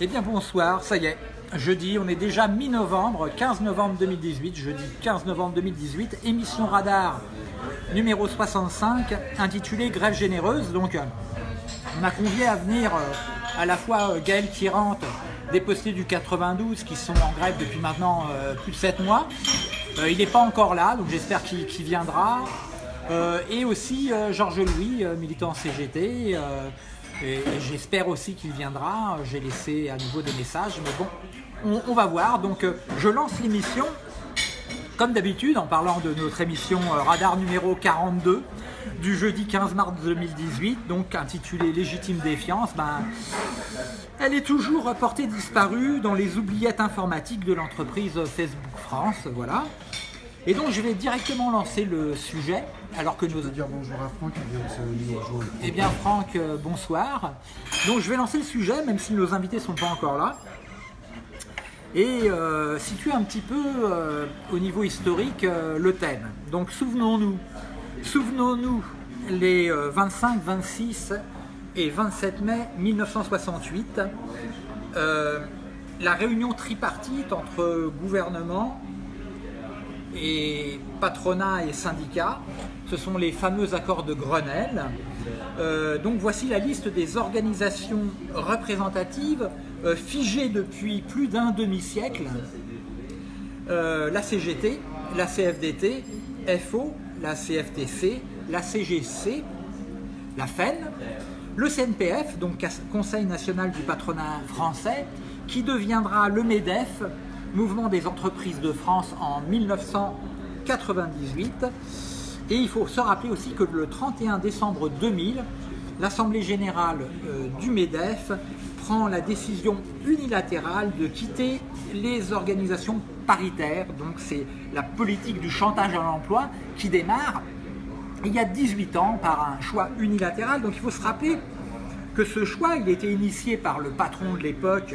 Eh bien bonsoir, ça y est, jeudi, on est déjà mi-novembre, 15 novembre 2018, jeudi 15 novembre 2018, émission radar numéro 65, intitulée Grève généreuse. Donc on m'a convié à venir euh, à la fois euh, Gaël Tirante, déposté du 92, qui sont en grève depuis maintenant euh, plus de 7 mois. il n'est pas encore là, donc j'espère qu'il viendra. et aussi Georges Louis, militant CGT, et, j'espère aussi qu'il viendra. J'ai laissé à nouveau des messages, mais bon, on, va voir. Donc, euh, je lance l'émission, comme d'habitude, en parlant de notre émission euh, Radar numéro 42 du jeudi 15 mars 2018, donc intitulée Légitime défiance. Ben, elle est toujours portée disparue dans les oubliettes informatiques de l'entreprise Facebook France. Voilà. Et donc je vais directement lancer le sujet, alors que nous... dire bonjour à Franck qui vient de nous rejoindre. Eh bien Franck, euh, bonsoir. Donc je vais lancer le sujet, même si nos invités ne sont pas encore là. Et euh, situer un petit peu euh, au niveau historique le thème. Donc souvenons-nous, souvenons-nous les 25, 26 et 27 mai 1968, la réunion tripartite entre gouvernement, et patronat et syndicats. Ce sont les fameux accords de Grenelle. Euh, donc voici la liste des organisations représentatives euh, figées depuis plus d'un demi-siècle. Euh, la CGT, la CFDT, FO, la CFTC, la CGC, la FEN, le CNPF, donc Conseil national du patronat français, qui deviendra le MEDEF, Mouvement des entreprises de France en 1998. Et il faut se rappeler aussi que le 31 décembre 2000, l'Assemblée Générale euh, du MEDEF prend la décision unilatérale de quitter les organisations paritaires. Donc c'est la politique du chantage à l'emploi qui démarre il y a 18 ans par un choix unilatéral. Donc il faut se rappeler que ce choix, il était initié par le patron de l'époque,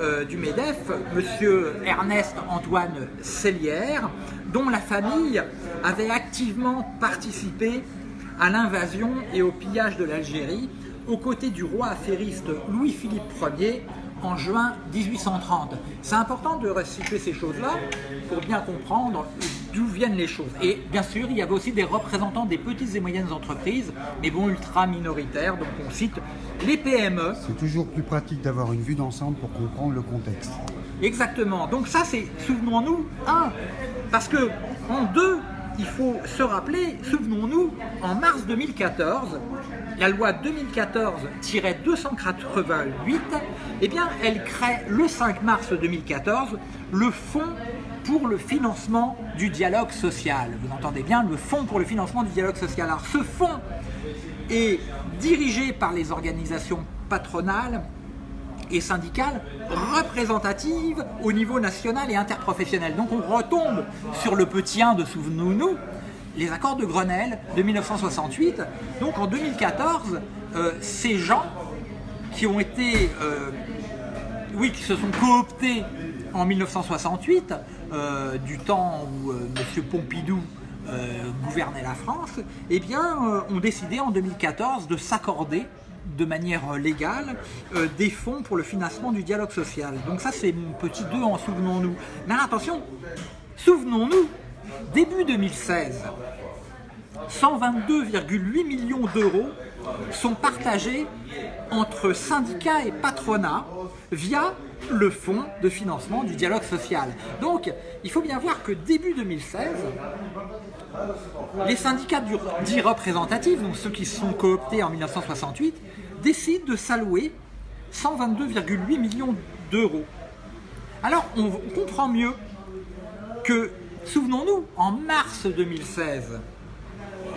euh, du MEDEF, monsieur Ernest Antoine Cellière, dont la famille avait activement participé à l'invasion et au pillage de l'Algérie aux côtés du roi affairiste Louis-Philippe Ier en juin 1830. C'est important de restituer ces choses-là pour bien comprendre d'où viennent les choses. Et bien sûr, il y avait aussi des représentants des petites et moyennes entreprises, mais bon, ultra minoritaires, donc on cite les PME. C'est toujours plus pratique d'avoir une vue d'ensemble pour comprendre le contexte. Exactement. Donc ça, c'est, souvenons-nous, un, parce que en deux, il faut se rappeler, souvenons-nous, en mars 2014, la loi 2014-288, eh bien, elle crée le 5 mars 2014 le Fonds pour le financement du dialogue social. Vous entendez bien, le Fonds pour le financement du dialogue social. Alors ce fonds est dirigé par les organisations patronales et syndicales représentatives au niveau national et interprofessionnel. Donc on retombe sur le petit 1 de Souvenons-nous, les accords de Grenelle de 1968. Donc en 2014, euh, ces gens qui ont été, euh, oui, qui se sont cooptés en 1968, euh, du temps où M. Pompidou gouvernait la France, eh bien, ont décidé en 2014 de s'accorder de manière légale des fonds pour le financement du dialogue social. Donc ça c'est mon petit 2 en souvenons-nous. Mais attention, souvenons-nous, Début 2016, 122,8 millions d'euros sont partagés entre syndicats et patronats via le fonds de financement du dialogue social. Donc, il faut bien voir que début 2016, les syndicats dits représentatifs, donc ceux qui se sont cooptés en 1968, décident de s'allouer 122,8 millions d'euros. Alors, on comprend mieux que Souvenons-nous, en mars 2016,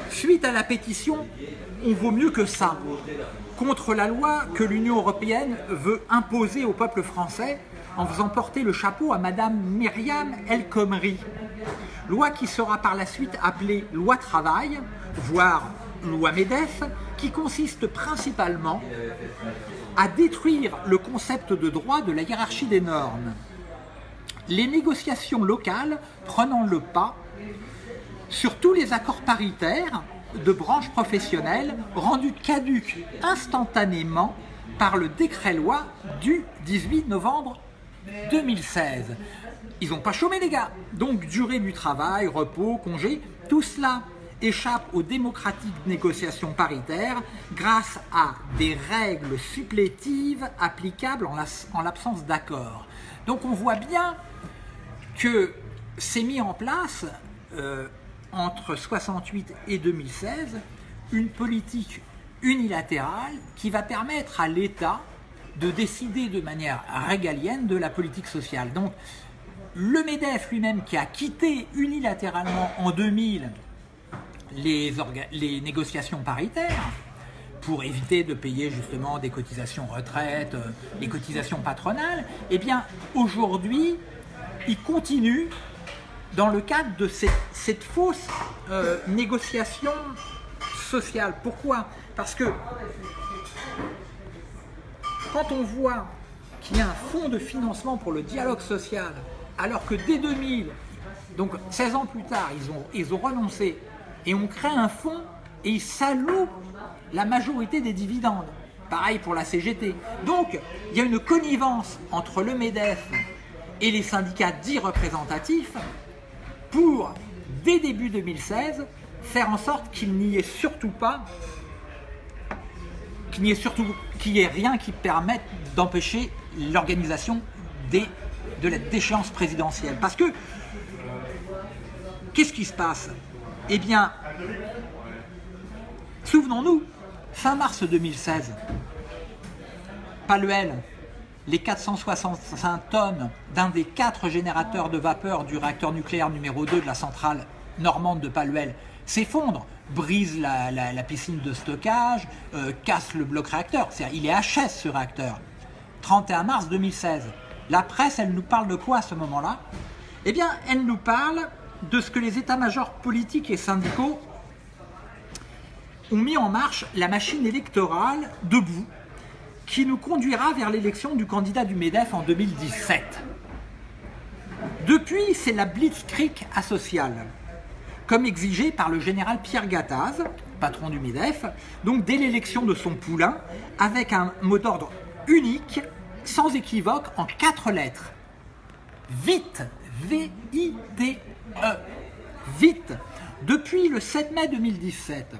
suite à la pétition « On vaut mieux que ça » contre la loi que l'Union européenne veut imposer au peuple français en faisant porter le chapeau à Madame Myriam El Khomri. Loi qui sera par la suite appelée loi travail, voire loi MEDEF, qui consiste principalement à détruire le concept de droit de la hiérarchie des normes les négociations locales prenant le pas sur tous les accords paritaires de branches professionnelles rendus caducs instantanément par le décret-loi du 18 novembre 2016. Ils n'ont pas chômé les gars. Donc durée du travail, repos, congé, tout cela échappe aux démocratiques négociations paritaires grâce à des règles supplétives applicables en l'absence d'accord. Donc on voit bien que c'est mis en place euh, entre 68 et 2016 une politique unilatérale qui va permettre à l'État de décider de manière régalienne de la politique sociale. Donc le MEDEF lui-même qui a quitté unilatéralement en 2000 les, négociations paritaires pour éviter de payer justement des cotisations retraite, euh, les cotisations patronales, eh bien aujourd'hui, il continue dans le cadre de cette, fausse euh, négociation sociale. Pourquoi? Parce que quand on voit qu'il y a un fonds de financement pour le dialogue social, alors que dès 2000, donc 16 ans plus tard, ils ont, ils ont renoncé et on crée un fonds et ils s'allouent la majorité des dividendes. Pareil pour la CGT. Donc, il y a une connivence entre le MEDEF et les syndicats dits représentatifs pour, dès début 2016, faire en sorte qu'il n'y ait surtout pas, qu'il n'y ait surtout, qu'il ait rien qui permette d'empêcher l'organisation de la déchéance présidentielle. Parce que, qu'est-ce qui se passe? Eh bien, souvenons-nous, fin mars 2016, Paluel, les 465 tonnes d'un des quatre générateurs de vapeur du réacteur nucléaire numéro 2 de la centrale normande de Paluel s'effondre, brise la, piscine de stockage, euh, casse le bloc réacteur. C'est-à-dire, il est HS ce réacteur. 31 mars 2016. La presse, elle nous parle de quoi à ce moment-là? Eh bien, elle nous parle de ce que les états-majors politiques et syndicaux ont mis en marche la machine électorale debout qui nous conduira vers l'élection du candidat du MEDEF en 2017. Depuis, c'est la blitzkrieg asociale, comme exigé par le général Pierre Gattaz, patron du MEDEF, donc dès l'élection de son poulain, avec un mot d'ordre unique, sans équivoque, en quatre lettres. Vite, V-I-T-E, vite. Depuis le 7 mai 2017,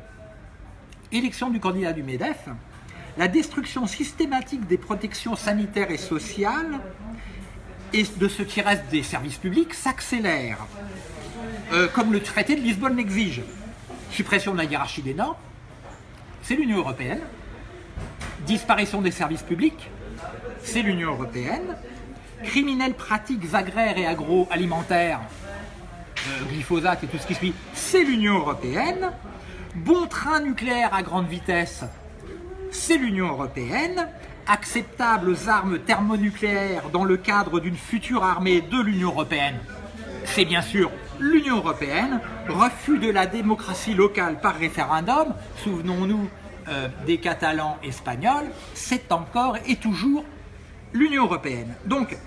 élection du candidat du MEDEF, la destruction systématique des protections sanitaires et sociales et de ce qui reste des services publics s'accélère, euh, comme le traité de Lisbonne l'exige. Suppression de la hiérarchie des normes, c'est l'Union européenne. Disparition des services publics, c'est l'Union européenne. Criminelles pratiques agraires et agroalimentaires, euh, glyphosate et tout ce qui suit, c'est l'Union européenne. Bon train nucléaire à grande vitesse, c'est l'Union européenne, acceptables armes thermonucléaires dans le cadre d'une future armée de l'Union européenne, c'est bien sûr l'Union européenne, refus de la démocratie locale par référendum, souvenons-nous euh, des Catalans espagnols, c'est encore et toujours l'Union européenne. Donc,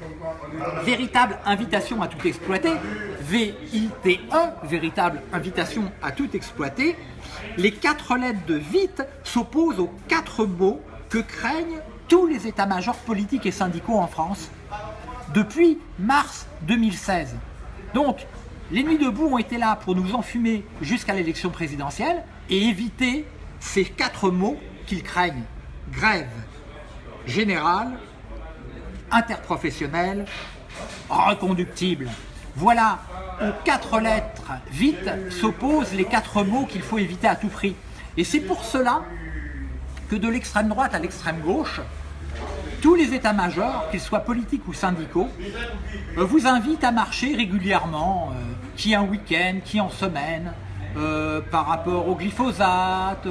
véritable invitation à tout exploiter, VIT1, véritable invitation à tout exploiter, les quatre lettres de vite s'opposent aux quatre mots que craignent tous les états-majors politiques et syndicaux en France depuis mars 2016. Donc, les nuits debout ont été là pour nous enfumer jusqu'à l'élection présidentielle et éviter ces quatre mots qu'ils craignent. Grève générale, interprofessionnelle, reconductible. Voilà aux quatre lettres vite s'opposent les quatre mots qu'il faut éviter à tout prix. Et c'est pour cela que de l'extrême droite à l'extrême gauche, tous les états-majors, qu'ils soient politiques ou syndicaux, euh, vous invitent à marcher régulièrement, euh, qui un week-end, qui en semaine, euh, par rapport au glyphosate,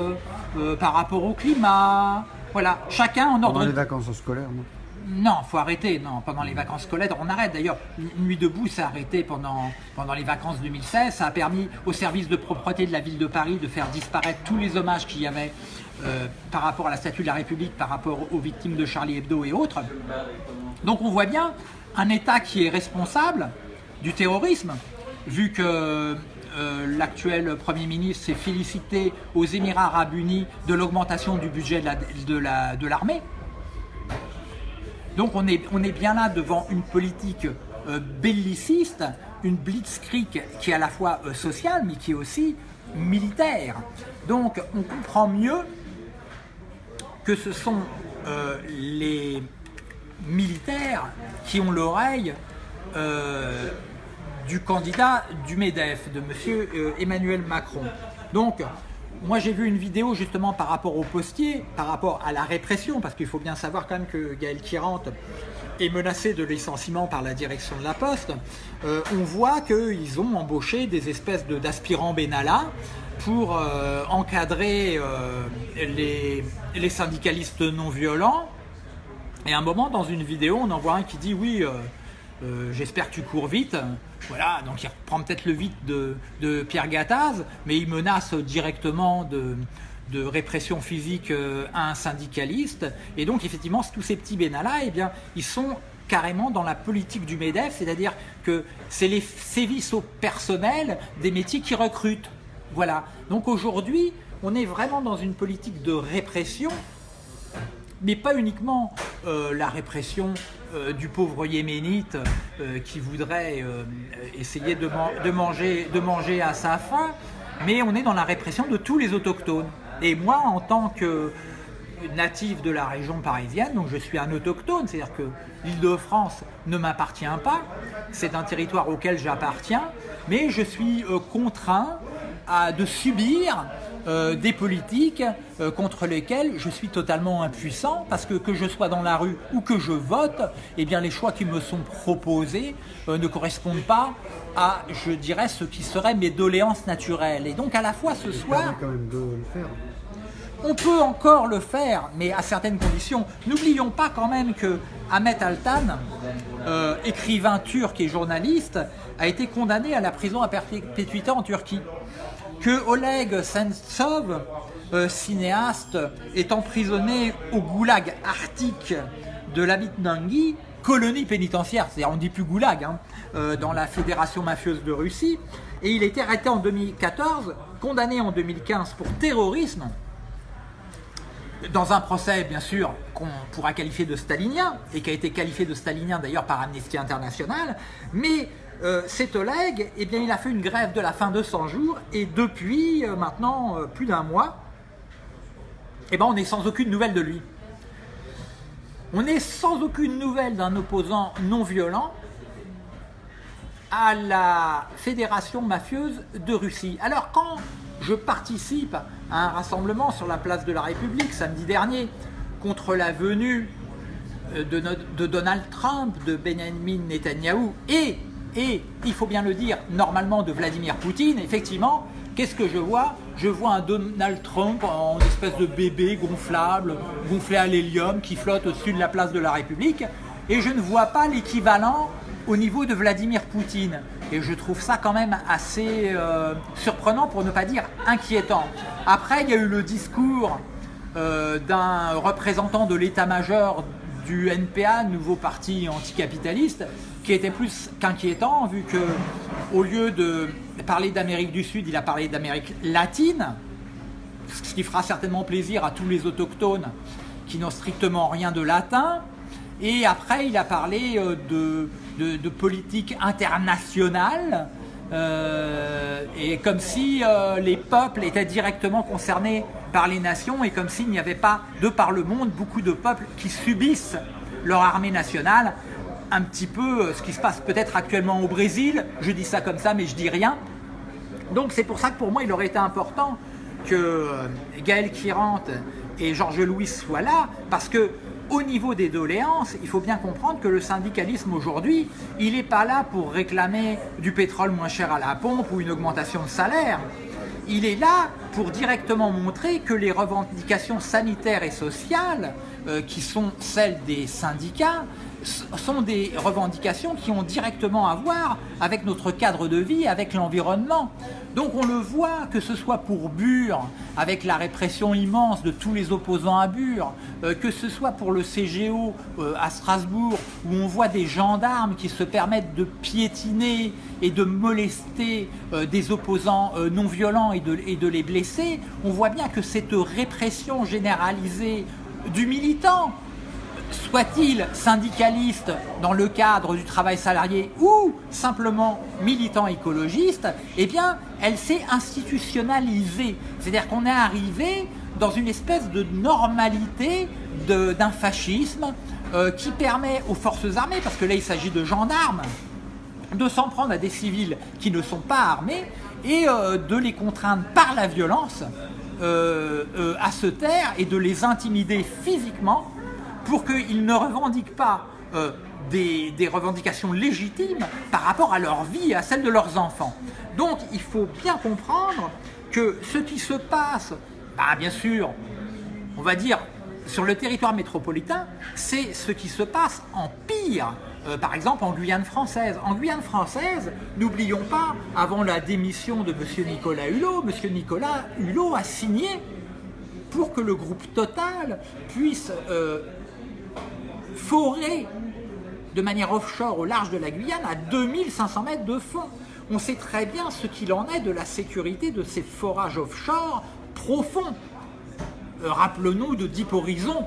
par rapport au climat, voilà, chacun en ordre... Pendant les vacances scolaires, non? Non, faut arrêter. Non, pendant les vacances scolaires, on arrête. D'ailleurs, Nuit debout s'est arrêté pendant, pendant les vacances 2016. Ça a permis au service de propreté de la ville de Paris de faire disparaître tous les hommages qu'il y avait euh, par rapport à la statue de la République, par rapport aux victimes de Charlie Hebdo et autres. Donc on voit bien un État qui est responsable du terrorisme, vu que euh, l'actuel Premier ministre s'est félicité aux Émirats Arabes Unis de l'augmentation du budget de l'armée. Donc on est, bien là devant une politique euh, belliciste, une blitzkrieg qui est à la fois euh, sociale mais qui est aussi militaire. Donc on comprend mieux que ce sont euh, les militaires qui ont l'oreille du candidat du MEDEF, de M. Emmanuel Macron. Donc, moi j'ai vu une vidéo justement par rapport aux postiers, par rapport à la répression, parce qu'il faut bien savoir quand même que Gaël Kirante est menacé de licenciement par la direction de la Poste. Euh, on voit qu'ils ont embauché des espèces d'aspirants Benalla pour euh, encadrer euh, les, les, syndicalistes non violents. Et à un moment, dans une vidéo, on en voit un qui dit « Oui, j'espère que tu cours vite ». Voilà, donc il reprend peut-être le vide de, Pierre Gattaz, mais il menace directement de, répression physique euh, à un syndicaliste. Et donc effectivement, tous ces petits bénas-là, eh bien, ils sont carrément dans la politique du MEDEF, c'est-à-dire que c'est les sévices au personnel des métiers qui recrutent. Voilà. Donc aujourd'hui, on est vraiment dans une politique de répression mais pas uniquement euh, la répression euh, du pauvre yéménite euh, qui voudrait essayer de, manger, à sa faim, mais on est dans la répression de tous les autochtones. Et moi, en tant que natif de la région parisienne, donc je suis un autochtone, c'est-à-dire que l'île de France ne m'appartient pas, c'est un territoire auquel j'appartiens, mais je suis contraint de subir euh, des politiques euh, contre lesquelles je suis totalement impuissant parce que que je sois dans la rue ou que je vote, eh bien les choix qui me sont proposés euh, ne correspondent pas à, je dirais, ce qui serait mes doléances naturelles. Et donc à la fois ce soir... On peut encore le faire, mais à certaines conditions. N'oublions pas quand même que Ahmet Altan, écrivain turc et journaliste, a été condamné à la prison à perpétuité en Turquie que Oleg Sentsov, euh, cinéaste, est emprisonné au goulag arctique de l'Abitnangi, colonie pénitentiaire, c'est-à-dire on dit plus goulag, hein, euh, dans la fédération mafieuse de Russie, et il été arrêté en 2014, condamné en 2015 pour terrorisme, dans un procès, bien sûr, qu'on pourra qualifier de stalinien, et qui a été qualifié de stalinien d'ailleurs par Amnesty International, mais euh, cet Oleg, eh bien, il a fait une grève de la fin de 100 jours et depuis euh, maintenant euh, plus d'un mois, eh ben, on est sans aucune nouvelle de lui. On est sans aucune nouvelle d'un opposant non violent à la fédération mafieuse de Russie. Alors quand je participe à un rassemblement sur la place de la République samedi dernier contre la venue de, de Donald Trump, de Benjamin Netanyahu et et, il faut bien le dire, normalement de Vladimir Poutine, effectivement, qu'est-ce que je vois? Je vois un Donald Trump en espèce de bébé gonflable, gonflé à l'hélium, qui flotte au-dessus de la place de la République, et je ne vois pas l'équivalent au niveau de Vladimir Poutine. Et je trouve ça quand même assez euh, surprenant, pour ne pas dire inquiétant. Après, il y a eu le discours euh, d'un représentant de l'état-major du NPA, nouveau parti anticapitaliste, qui était plus qu'inquiétant, vu que au lieu de parler d'Amérique du Sud, il a parlé d'Amérique latine, ce qui fera certainement plaisir à tous les autochtones qui n'ont strictement rien de latin. Et après, il a parlé euh, de, de, politique internationale, euh, et comme si euh, les peuples étaient directement concernés par les nations, et comme s'il n'y avait pas, de par le monde, beaucoup de peuples qui subissent leur armée nationale, un petit peu euh, ce qui se passe peut-être actuellement au Brésil. Je dis ça comme ça, mais je dis rien. Donc c'est pour ça que pour moi, il aurait été important que euh, Gaël Kirante et Georges Louis soient là, parce que au niveau des doléances, il faut bien comprendre que le syndicalisme aujourd'hui, il n'est pas là pour réclamer du pétrole moins cher à la pompe ou une augmentation de salaire. Il est là pour directement montrer que les revendications sanitaires et sociales, euh, qui sont celles des syndicats, sont des revendications qui ont directement à voir avec notre cadre de vie, avec l'environnement. Donc on le voit, que ce soit pour Bure, avec la répression immense de tous les opposants à Bure, euh, que ce soit pour le CGO euh, à Strasbourg, où on voit des gendarmes qui se permettent de piétiner et de molester des opposants non violents et de les blesser, on voit bien que cette répression généralisée du militant, soit-il syndicaliste dans le cadre du travail salarié ou simplement militant écologiste, eh bien, elle s'est institutionnalisée. C'est-à-dire qu'on est arrivé dans une espèce de normalité d'un fascisme euh, qui permet aux forces armées, parce que là il s'agit de gendarmes, de s'en prendre à des civils qui ne sont pas armés et euh, de les contraindre par la violence euh, à se taire et de les intimider physiquement pour qu'ils ne revendiquent pas des, des, revendications légitimes par rapport à leur vie et à celle de leurs enfants. Donc il faut bien comprendre que ce qui se passe, bah, bien sûr, on va dire sur le territoire métropolitain, c'est ce qui se passe en pire euh, par exemple en Guyane française. En Guyane française, n'oublions pas, avant la démission de M. Nicolas Hulot, M. Nicolas Hulot a signé pour que le groupe Total puisse euh, forer de manière offshore au large de la Guyane à 2500 mètres de fond. On sait très bien ce qu'il en est de la sécurité de ces forages offshore profonds. Euh, rappelons-nous de Deep Horizon.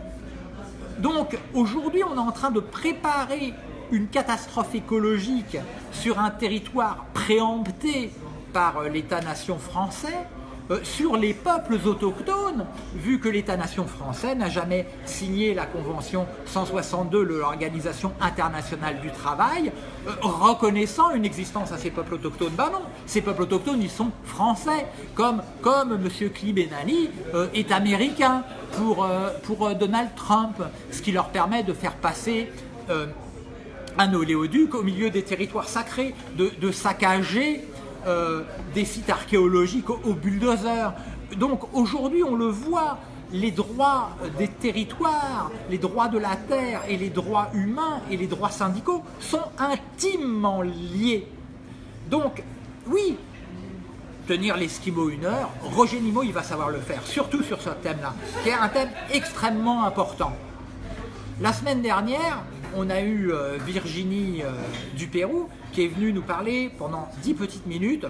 Donc aujourd'hui, on est en train de préparer une catastrophe écologique sur un territoire préempté par euh, l'État-nation français, euh, sur les peuples autochtones, vu que l'État-nation français n'a jamais signé la Convention 162 de l'Organisation internationale du travail, euh, reconnaissant une existence à ces peuples autochtones. Ben non, ces peuples autochtones, ils sont français, comme, comme M. Klibenani euh, est américain pour, pour Donald Trump, ce qui leur permet de faire passer un oléoduc au milieu des territoires sacrés, de, saccager euh, des sites archéologiques au, bulldozer. Donc aujourd'hui, on le voit, les droits des territoires, les droits de la terre et les droits humains et les droits syndicaux sont intimement liés. Donc, oui, tenir l'Esquimau une heure, Roger Nimo, il va savoir le faire, surtout sur ce thème-là, qui est un thème extrêmement important. La semaine dernière, on a eu euh, Virginie euh, du Pérou qui est venue nous parler pendant 10 petites minutes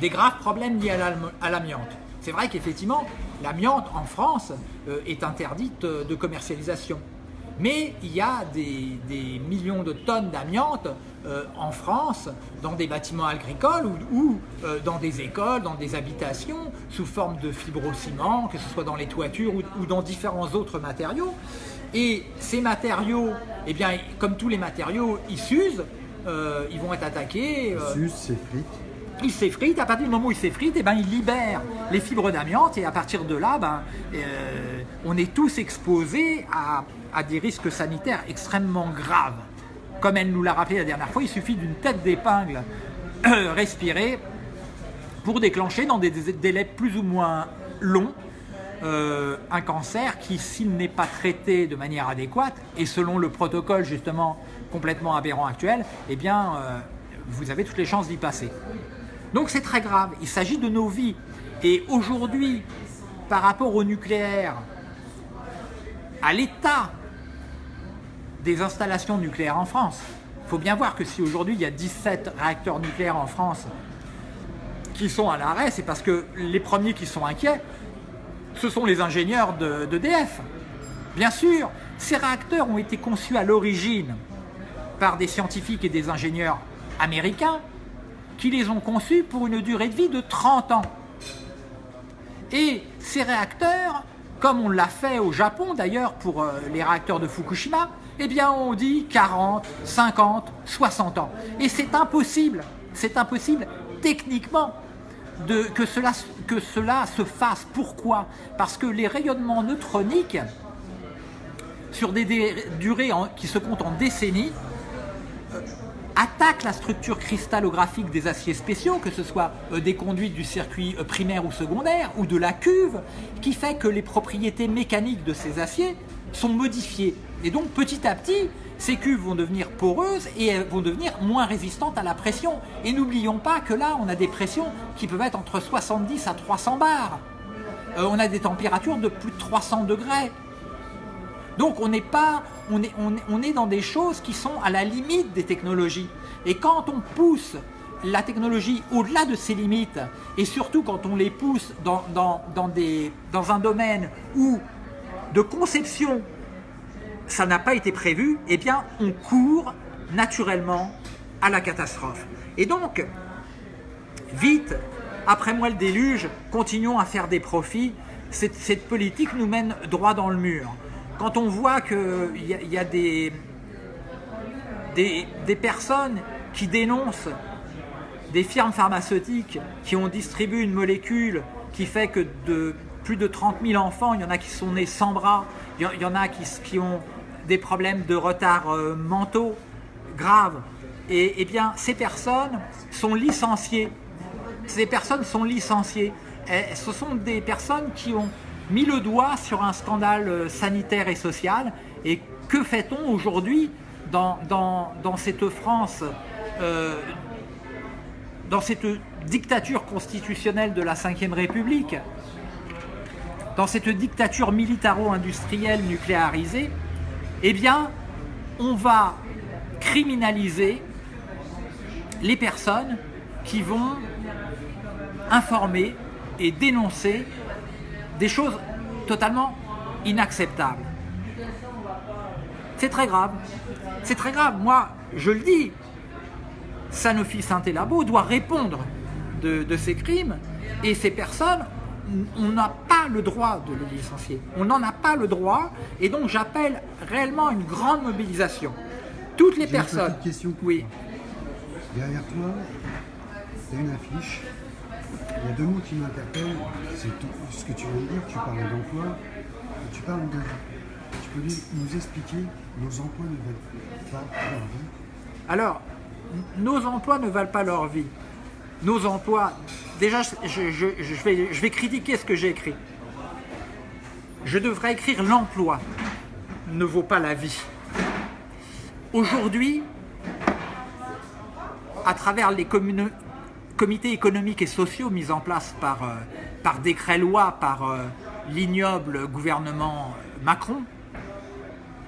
des graves problèmes liés à l'amiante. C'est vrai qu'effectivement, l'amiante en France euh, est interdite de commercialisation. Mais il y a des, millions de tonnes d'amiante en France, dans des bâtiments agricoles ou, dans des écoles, dans des habitations, sous forme de fibrociment, que ce soit dans les toitures ou dans différents autres matériaux. Et ces matériaux, eh bien, comme tous les matériaux, ils s'usent, euh, ils vont être attaqués. Euh, ils s'usent, s'effritent. Ils s'effritent, à partir du moment où ils s'effritent, eh ben, ils libèrent les fibres d'amiante et à partir de là, ben, euh, on est tous exposés à, à, des risques sanitaires extrêmement graves. Comme elle nous l'a rappelé la dernière fois, il suffit d'une tête d'épingle respirée pour déclencher dans des délais plus ou moins longs euh, un cancer qui, s'il n'est pas traité de manière adéquate, et selon le protocole justement complètement aberrant actuel, eh bien, euh, vous avez toutes les chances d'y passer. Donc c'est très grave, il s'agit de nos vies. Et aujourd'hui, par rapport au nucléaire, à l'état des installations nucléaires en France, il faut bien voir que si aujourd'hui il y a 17 réacteurs nucléaires en France qui sont à l'arrêt, c'est parce que les premiers qui sont inquiets, ce sont les ingénieurs d'EDF. Bien sûr, ces réacteurs ont été conçus à l'origine par des scientifiques et des ingénieurs américains qui les ont conçus pour une durée de vie de 30 ans. Et ces réacteurs, comme on l'a fait au Japon d'ailleurs pour euh, les réacteurs de Fukushima, eh bien on dit 40, 50, 60 ans. Et c'est impossible, c'est impossible techniquement que, cela, se fasse. Pourquoi? Parce que les rayonnements neutroniques, sur des durées qui se comptent en décennies, euh, attaquent la structure cristallographique des aciers spéciaux, que ce soit euh, des conduites du circuit euh, primaire ou secondaire, ou de la cuve, qui fait que les propriétés mécaniques de ces aciers sont modifiées. Et donc petit à petit, ces cuves vont devenir poreuses et elles vont devenir moins résistantes à la pression. Et n'oublions pas que là, on a des pressions qui peuvent être entre 70 à 300 bars. Euh, on a des températures de plus de 300 degrés. Donc on n'est pas, on est, on, est dans des choses qui sont à la limite des technologies. Et quand on pousse la technologie au-delà de ses limites, et surtout quand on les pousse dans, dans, des, dans un domaine où de conception ça n'a pas été prévu, eh bien, on court naturellement à la catastrophe. Et donc, vite, après moi le déluge, continuons à faire des profits. Cette, politique nous mène droit dans le mur. Quand on voit qu'il y, y, a des, des, personnes qui dénoncent des firmes pharmaceutiques qui ont distribué une molécule qui fait que de plus de 30 000 enfants, il y en a qui sont nés sans bras, il y en a qui ont des problèmes de retard euh, mentaux graves. Et, eh bien, ces personnes sont licenciées. Ces personnes sont licenciées. Ce sont des personnes qui ont mis le doigt sur un scandale euh, sanitaire et social. Et que fait-on aujourd'hui dans, dans, dans, cette France, euh, dans cette dictature constitutionnelle de la Ve République dans cette dictature militaro-industrielle nucléarisée, eh bien, on va criminaliser les personnes qui vont informer et dénoncer des choses totalement inacceptables. C'est très grave. C'est très grave. Moi, je le dis, Sanofi Saint-Élabo doit répondre de, de ces crimes et ces personnes on n'a pas le droit de le licencier. On n'en a pas le droit et donc j'appelle réellement une grande mobilisation. Toutes les personnes. Une question oui. Derrière toi, il y a une affiche. Il y a deux mots qui m'interpellent. C'est ce que tu viens de dire. Tu parles d'emploi et tu parles de Tu peux nous expliquer nos emplois ne valent pas leur vie? Alors, nos emplois ne valent pas leur vie. Nos emplois, déjà, je, vais, critiquer ce que j'ai écrit. Je devrais écrire l'emploi ne vaut pas la vie. Aujourd'hui, à travers les comités économiques et sociaux mis en place par, euh, décret-loi, par euh, l'ignoble gouvernement Macron,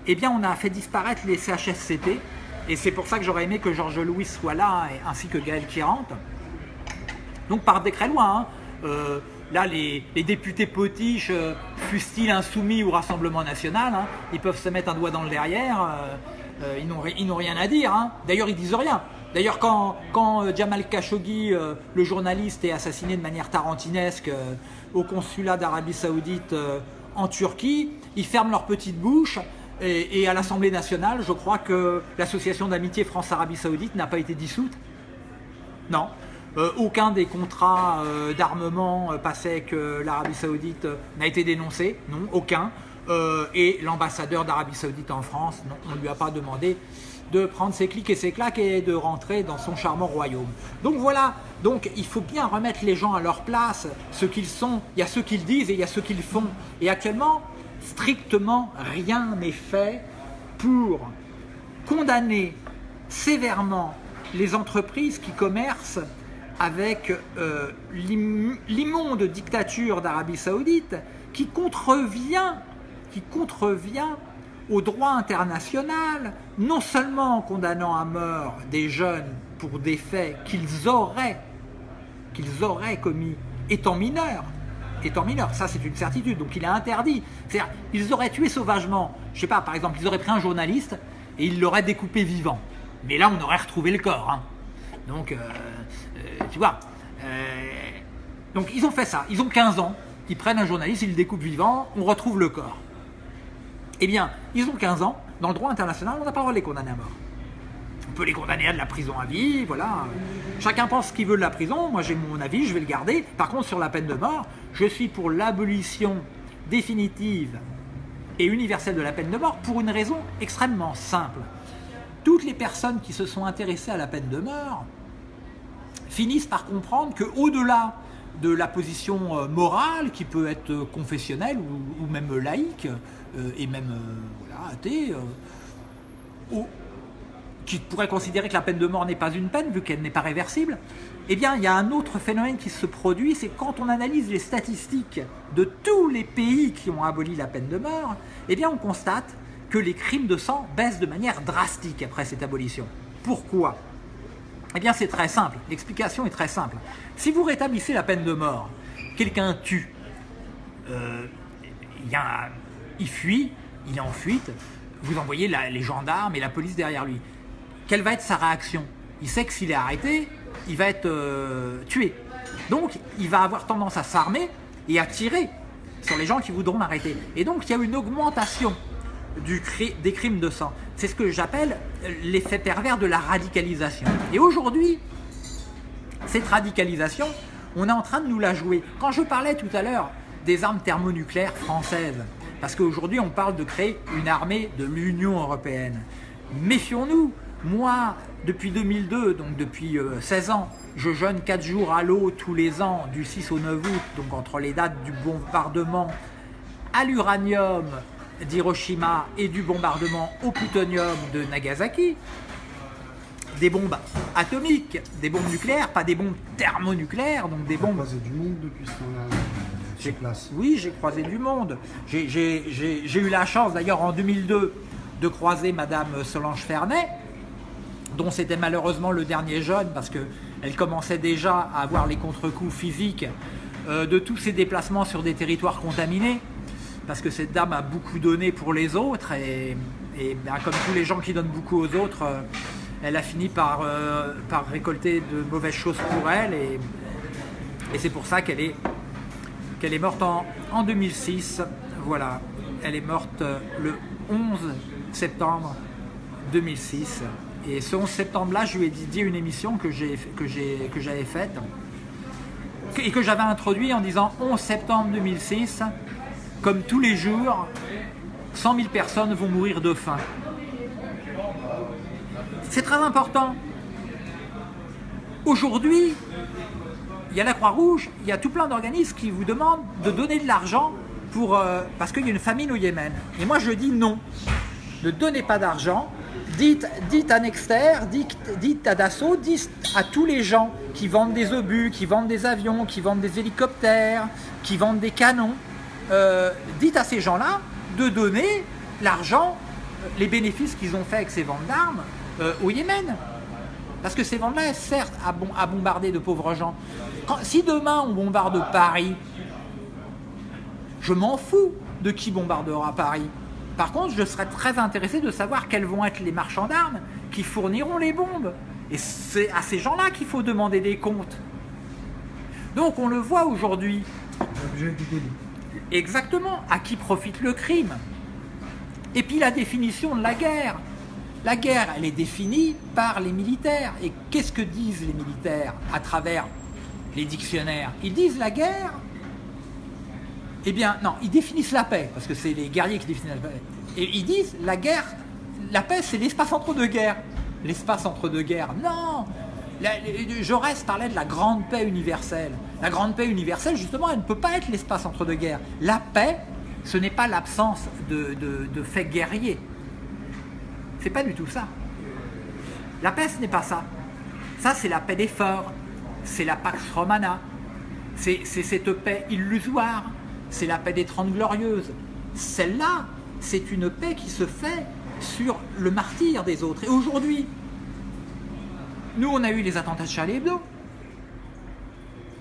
eh bien on a fait disparaître les CHSCT, et c'est pour ça que j'aurais aimé que Georges Louis soit là, ainsi que Gaël Quirante, donc par décret loi. Hein. Euh, là, les, députés potiches, euh, fussent-ils insoumis au Rassemblement National, hein, ils peuvent se mettre un doigt dans le derrière, euh, ils n'ont rien à dire. Hein. D'ailleurs, ils disent rien. D'ailleurs, quand, Jamal Khashoggi, le journaliste, est assassiné de manière tarantinesque au consulat d'Arabie Saoudite en Turquie, ils ferment leur petite bouche et, et à l'Assemblée nationale, je crois que l'association d'amitié France-Arabie Saoudite n'a pas été dissoute. Non. Euh, aucun des contrats euh, d'armement euh, passés avec l'Arabie Saoudite n'a été dénoncé, non, aucun. et l'ambassadeur d'Arabie Saoudite en France, on ne lui a pas demandé de prendre ses clics et ses claques et de rentrer dans son charmant royaume. Donc voilà, donc il faut bien remettre les gens à leur place, ce qu'ils sont, il y a ceux qu'ils disent et il y a ceux qu'ils font. Et actuellement, strictement rien n'est fait pour condamner sévèrement les entreprises qui commercent avec euh, l'immonde dictature d'Arabie Saoudite qui contrevient, qui contrevient au droit international, non seulement en condamnant à mort des jeunes pour des faits qu'ils auraient, auraient commis étant mineurs, étant mineurs, ça c'est une certitude, donc il a interdit. C'est-à-dire, ils auraient tué sauvagement, je sais pas, par exemple, ils auraient pris un journaliste et ils l'auraient découpé vivant. Mais là, on aurait retrouvé le corps. Hein. Donc, euh, tu vois. Euh, donc ils ont fait ça, ils ont 15 ans, ils prennent un journaliste, ils le découpent vivant, on retrouve le corps. Eh bien, ils ont 15 ans, dans le droit international, on n'a pas le droit de les condamner à mort. On peut les condamner à de la prison à vie, voilà. Chacun pense ce qu'il veut de la prison, moi j'ai mon avis, je vais le garder. Par contre, sur la peine de mort, je suis pour l'abolition définitive et universelle de la peine de mort pour une raison extrêmement simple. Toutes les personnes qui se sont intéressées à la peine de mort finissent par comprendre qu'au-delà de la position euh, morale, qui peut être euh, confessionnelle ou, même laïque, euh, et même voilà, athée, qui pourrait considérer que la peine de mort n'est pas une peine, vu qu'elle n'est pas réversible, eh bien, il y a un autre phénomène qui se produit, c'est quand on analyse les statistiques de tous les pays qui ont aboli la peine de mort, eh bien, on constate que les crimes de sang baissent de manière drastique après cette abolition. Pourquoi? Eh bien, c'est très simple. L'explication est très simple. Si vous rétablissez la peine de mort, quelqu'un tue, euh, il, fuit, il est en fuite, vous envoyez les gendarmes et la police derrière lui. Quelle va être sa réaction? Il sait que s'il est arrêté, il va être euh, tué. Donc, il va avoir tendance à s'armer et à tirer sur les gens qui voudront l'arrêter. Et donc, il y a une augmentation du des crimes de sang. C'est ce que j'appelle l'effet pervers de la radicalisation. Et aujourd'hui, cette radicalisation, on est en train de nous la jouer. Quand je parlais tout à l'heure des armes thermonucléaires françaises, parce qu'aujourd'hui on parle de créer une armée de l'Union Européenne. Méfions-nous, moi, depuis 2002, donc depuis 16 euh, ans, je jeûne 4 jours à l'eau tous les ans, du 6 au 9 août, donc entre les dates du bombardement à l'uranium d'Hiroshima et du bombardement au plutonium de Nagasaki, des bombes atomiques, des bombes nucléaires, pas des bombes thermonucléaires, donc des bombes... croisé du monde depuis ce temps-là, place. Oui, j'ai croisé du monde. J'ai eu la chance d'ailleurs en 2002 de croiser Madame Solange Fernet, dont c'était malheureusement le dernier jeune parce qu'elle commençait déjà à avoir les contre-coups physiques euh, de tous ses déplacements sur des territoires contaminés parce que cette dame a beaucoup donné pour les autres et, ben, comme tous les gens qui donnent beaucoup aux autres, euh, elle a fini par, euh, par récolter de mauvaises choses pour elle et, c'est pour ça qu'elle est, morte en, en 2006. Voilà, elle est morte le 11 septembre 2006. Et ce 11 septembre-là, je lui ai dédié une émission que j'avais faite et que j'avais introduit en disant 11 septembre 2006, comme tous les jours, 100 000 personnes vont mourir de faim. C'est très important. Aujourd'hui, il y a la Croix-Rouge, il y a tout plein d'organismes qui vous demandent de donner de l'argent pour euh, parce qu'il y a une famine au Yémen. Et moi je dis non, ne donnez pas d'argent, dites, dites à Nexter, dites, à Dassault, dites à tous les gens qui vendent des obus, qui vendent des avions, qui vendent des hélicoptères, qui vendent des canons, euh, dites à ces gens-là de donner l'argent, les bénéfices qu'ils ont fait avec ces ventes d'armes euh, au Yémen. Parce que ces ventes-là certes à, bombarder de pauvres gens. si demain on bombarde Paris, je m'en fous de qui bombardera Paris. Par contre, je serais très intéressé de savoir quels vont être les marchands d'armes qui fourniront les bombes. Et c'est à ces gens-là qu'il faut demander des comptes. Donc on le voit aujourd'hui. Exactement, à qui profite le crime? Et puis la définition de la guerre. La guerre, elle est définie par les militaires. Et qu'est-ce que disent les militaires à travers les dictionnaires? Ils disent la guerre, eh bien, non, ils définissent la paix, parce que c'est les guerriers qui définissent la paix. Et ils disent, la guerre, la paix, c'est l'espace entre deux guerres. L'espace entre deux guerres. Non Jaurès parlait de la grande paix universelle. La grande paix universelle, justement, elle ne peut pas être l'espace entre deux guerres. La paix, ce n'est pas l'absence de, de faits guerriers. C'est pas du tout ça. La paix, ce n'est pas ça. Ça, c'est la paix des forts. C'est la Pax Romana. C'est cette paix illusoire c'est la paix des Trente Glorieuses. Celle-là, c'est une paix qui se fait sur le martyr des autres. Et aujourd'hui, nous, on a eu les attentats de Charlie Hebdo.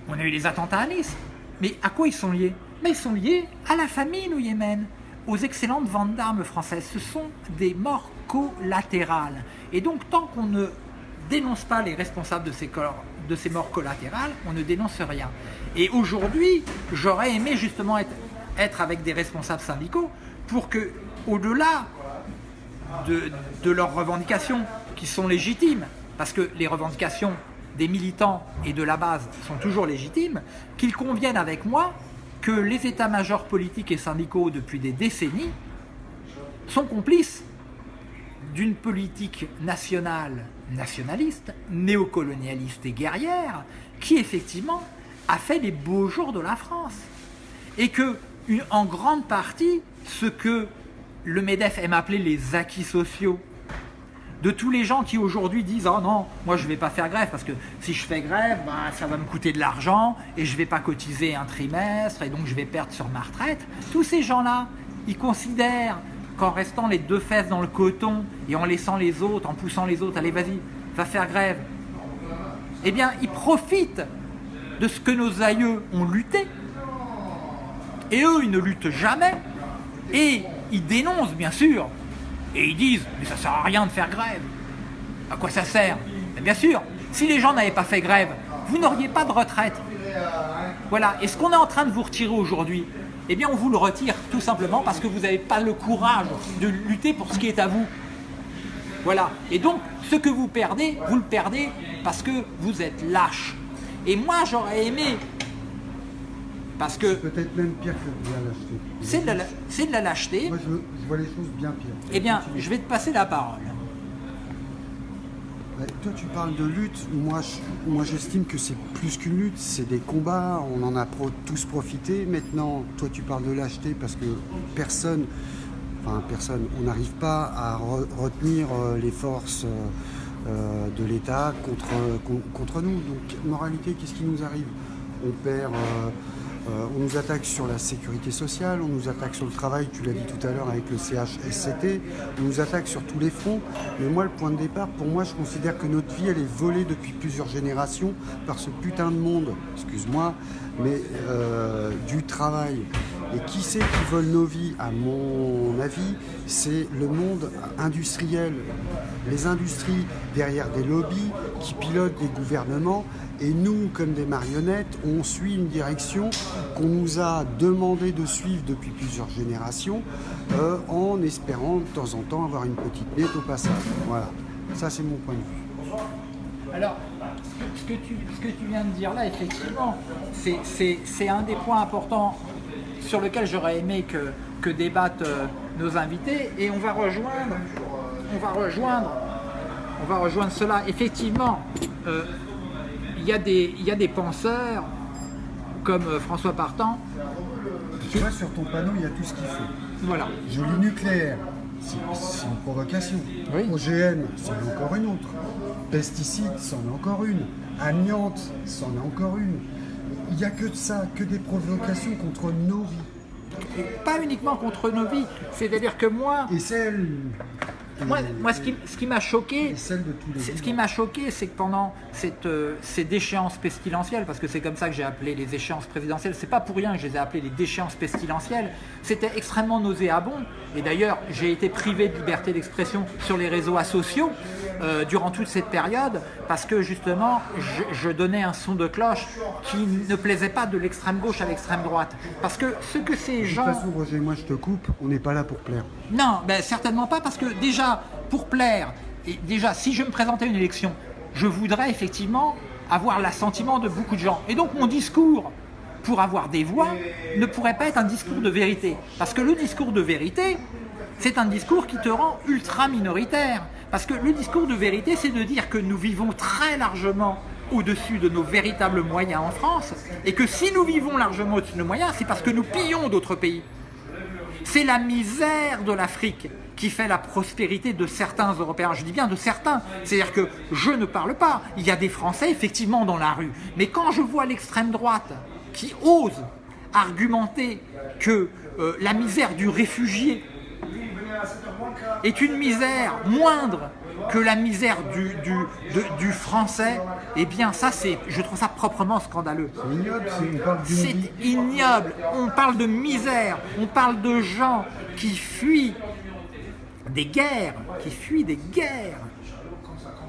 On a eu les attentats à Nice. Mais à quoi ils sont liés? Mais ils sont liés à la famine au Yémen, aux excellentes ventes d'armes françaises. Ce sont des morts collatérales. Et donc, tant qu'on ne dénonce pas les responsables de ces morts collatérales, on ne dénonce rien. Et aujourd'hui, j'aurais aimé justement être, avec des responsables syndicaux pour que, au-delà de, de leurs revendications, qui sont légitimes, parce que les revendications des militants et de la base sont toujours légitimes, qu'il convienne avec moi que les états-majors politiques et syndicaux depuis des décennies sont complices d'une politique nationale nationaliste, néocolonialiste et guerrière, qui effectivement a fait les beaux jours de la France. Et que, en grande partie, ce que le MEDEF aime appeler les acquis sociaux, de tous les gens qui aujourd'hui disent « Oh non, moi je ne vais pas faire grève parce que si je fais grève, ben, ça va me coûter de l'argent et je ne vais pas cotiser un trimestre et donc je vais perdre sur ma retraite. » Tous ces gens-là, ils considèrent qu'en restant les deux fesses dans le coton et en laissant les autres, en poussant les autres, allez vas-y, va faire grève, eh bien ils profitent de ce que nos aïeux ont lutté. Et eux, ils ne luttent jamais. Et ils dénoncent, bien sûr, Et ils disent, mais ça sert à rien de faire grève. À quoi ça sert Bien sûr, si les gens n'avaient pas fait grève, vous n'auriez pas de retraite. Voilà, et ce qu'on est en train de vous retirer aujourd'hui, eh bien on vous le retire tout simplement parce que vous n'avez pas le courage de lutter pour ce qui est à vous. Voilà, et donc ce que vous perdez, vous le perdez parce que vous êtes lâche. Et moi j'aurais aimé, parce que Peut-être même pire que de la lâcheté. c'est de, la- c'est de la lâcheté, Moi, je, je vois les choses bien pires. eh bien Continue. je vais te passer la parole. Toi, tu parles de lutte. Moi, je- moi, j'estime que c'est plus qu'une lutte. C'est des combats. On en a pro- tous profité. Maintenant, toi, tu parles de lâcheté parce que personne, enfin personne, on n'arrive pas à re- retenir euh, les forces euh, euh, de l'État contre, con- contre nous. Donc, moralité, qu'est-ce qui nous arrive? On perd. euh, euh, on nous attaque sur la sécurité sociale, on nous attaque sur le travail, tu l'as dit tout à l'heure avec le CHSCT, on nous attaque sur tous les fronts. Mais moi, le point de départ, pour moi, je considère que notre vie, elle est volée depuis plusieurs générations par ce putain de monde, excuse-moi, mais euh, du travail. Et qui c'est qui vole nos vies À mon avis, c'est le monde industriel. Les industries derrière des lobbies qui pilotent des gouvernements. Et nous, comme des marionnettes, on suit une direction qu'on nous a demandé de suivre depuis plusieurs générations, euh, en espérant de temps en temps avoir une petite nette au passage. Voilà, ça c'est mon point de vue. Alors, ce que tu, ce que tu viens de dire là, effectivement, c'est un des points importants sur lequel j'aurais aimé que, que débattent euh, nos invités. Et on va rejoindre, on va rejoindre, on va rejoindre cela. Effectivement, euh, il y, a des- il y a des penseurs comme euh, François Partant. Tu vois, sur ton panneau, il y a tout ce qu'il faut. Voilà. Joli nucléaire, c'est c'est une provocation. Oui. OGM, c'en est encore une autre. Pesticides, c'en est encore une. Amiante, c'en est encore une. Il n'y a que de ça, que des provocations contre nos vies. Pas uniquement contre nos vies. C'est-à-dire que moi, Et celles. Moi, moi ce qui, ce qui m'a choqué, de Ce qui m'a choqué, c'est que pendant cette, euh, ces déchéances pestilentielles, parce que c'est comme ça que j'ai appelé les échéances présidentielles, c'est pas pour rien que je les ai appelées les déchéances pestilentielles, c'était extrêmement nauséabond. Et d'ailleurs, j'ai été privé de liberté d'expression sur les réseaux sociaux euh, durant toute cette période, parce que justement, je, je donnais un son de cloche qui ne plaisait pas de l'extrême gauche à l'extrême droite. Parce que ce que ces De gens... toute façon, Roger, moi je te coupe, on n'est pas là pour plaire. Non, ben, certainement pas, parce que déjà, pour plaire, et déjà, si je me présentais à une élection, je voudrais effectivement avoir l'assentiment de beaucoup de gens. Et donc mon discours, pour avoir des voix, ne pourrait pas être un discours de vérité. Parce que le discours de vérité, c'est un discours qui te rend ultra minoritaire. Parce que le discours de vérité, c'est de dire que nous vivons très largement au-dessus de nos véritables moyens en France, et que si nous vivons largement au-dessus de nos moyens, c'est parce que nous pillons d'autres pays. C'est la misère de l'Afrique qui fait la prospérité de certains Européens. Je dis bien de certains. C'est-à-dire que je ne parle pas. Il y a des Français effectivement dans la rue. Mais quand je vois l'extrême droite qui ose argumenter que euh, la misère du réfugié est une misère moindre que la misère du, du, de- du français, eh bien ça c'est, je trouve ça proprement scandaleux. C'est ignoble, c'est- ignoble. On parle de misère. On parle de gens qui fuient des guerres, qui fuient des guerres.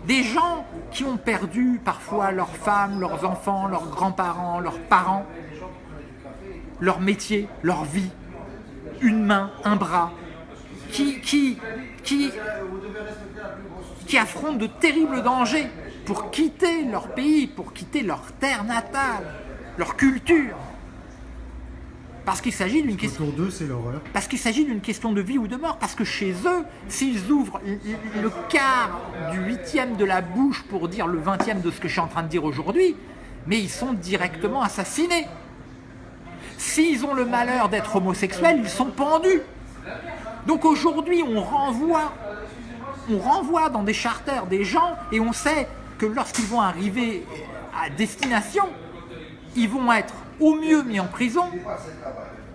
Des gens qui ont perdu parfois leurs femmes, leurs enfants, leurs grands-parents, leurs parents, leur métier, leur vie, une main, un bras, qui, qui, qui, qui affrontent de terribles dangers pour quitter leur pays, pour quitter leur terre natale, leur culture. Parce qu'il s'agit d'une question Autour d'eux, c'est l'horreur. parce qu'il s'agit d'une question de vie ou de mort, parce que chez eux, s'ils ouvrent le quart du huitième de la bouche pour dire le vingtième de ce que je suis en train de dire aujourd'hui, mais ils sont directement assassinés. S'ils ont le malheur d'être homosexuels, ils sont pendus. Donc aujourd'hui, on renvoie, on renvoie dans des charters des gens et on sait que lorsqu'ils vont arriver à destination, ils vont être au mieux mis en prison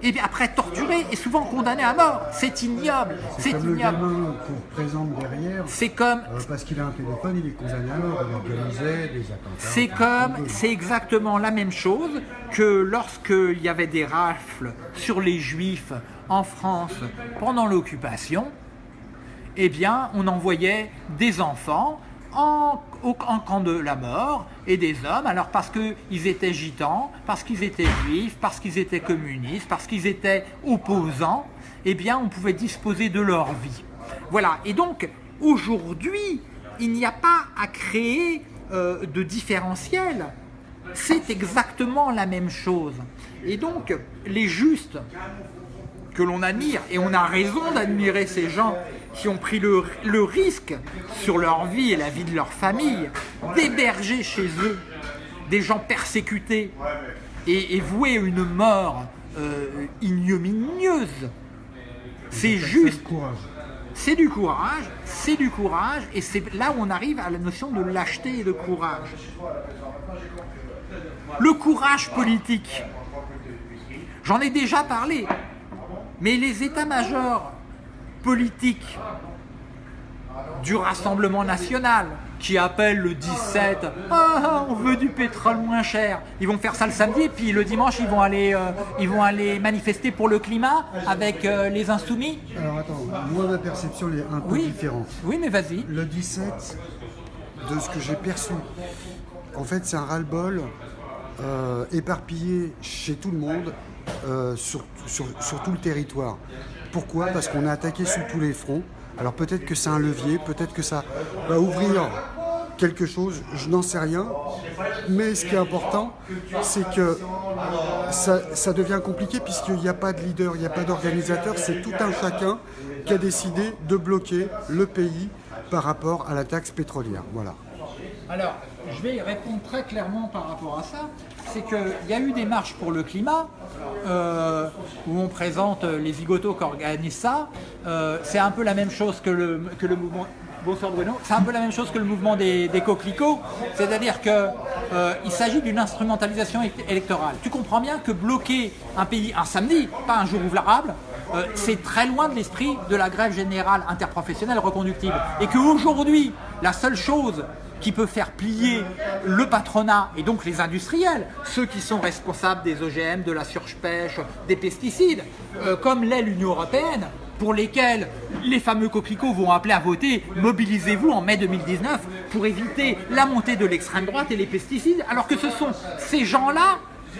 et bien après torturés et souvent condamnés à mort. C'est ignoble, c'est Comme le ignoble. gamin qu'on présente derrière, C'est comme, euh, parce qu'il a un téléphone, il est condamné à mort. Il organisait des attentats. c'est comme, c'est exactement la même chose que lorsqu'il y avait des rafles sur les juifs en France pendant l'occupation. Eh bien, on envoyait des enfants en, en, camp de la mort et des hommes, alors parce qu'ils étaient gitans, parce qu'ils étaient juifs, parce qu'ils étaient communistes, parce qu'ils étaient opposants, eh bien, on pouvait disposer de leur vie. Voilà, et donc, aujourd'hui, il n'y a pas à créer euh, de différentiel, c'est exactement la même chose. Et donc, les justes que l'on admire, et on a raison d'admirer ces gens qui ont pris le, risque sur leur vie et la vie de leur famille d'héberger chez eux des gens persécutés et, voués à une mort euh, ignominieuse. C'est juste. C'est du courage, c'est du courage, et c'est là où on arrive à la notion de lâcheté et de courage. Le courage politique, j'en ai déjà parlé, mais les états-majors politiques du Rassemblement national qui appellent le 17 ah, on veut du pétrole moins cher. Ils vont faire ça le samedi et puis le dimanche ils vont aller, euh, ils vont aller manifester pour le climat avec euh, les insoumis. Alors attends, moi ma perception est un peu différente. Oui mais vas-y. Le 17, de ce que j'ai perçu, en fait c'est un ras-le-bol euh, éparpillé chez tout le monde sur, sur tout le territoire. Pourquoi Parce qu'on est attaqué sous tous les fronts. Alors peut-être que c'est un levier, peut-être que ça va ouvrir quelque chose, je n'en sais rien. Mais ce qui est important, c'est que ça, devient compliqué puisqu'il n'y a pas de leader, il n'y a pas d'organisateur, c'est tout un chacun qui a décidé de bloquer le pays par rapport à la taxe pétrolière. Voilà. Alors, je vais répondre très clairement par rapport à ça. C'est qu'il y a eu des marches pour le climat euh, où on présente les zigotos qui organisent ça. Euh, c'est un peu la même chose que le, mouvement Bonsoir Bruno. C'est un peu la même chose que le mouvement des, coquelicots, c'est-à-dire qu'il euh, s'agit d'une instrumentalisation électorale. Tu comprends bien que bloquer un pays un samedi, pas un jour ouvrable, c'est très loin de l'esprit de la grève générale interprofessionnelle reconductible. Et qu'aujourd'hui, la seule chose qui peut faire plier le patronat et donc les industriels, ceux qui sont responsables des OGM, de la surpêche, des pesticides, euh, comme l'est l'Union Européenne, pour lesquels les fameux coquelicots vont appeler à voter « mobilisez-vous en mai 2019 pour éviter la montée de l'extrême droite et les pesticides », alors que ce sont ces gens-là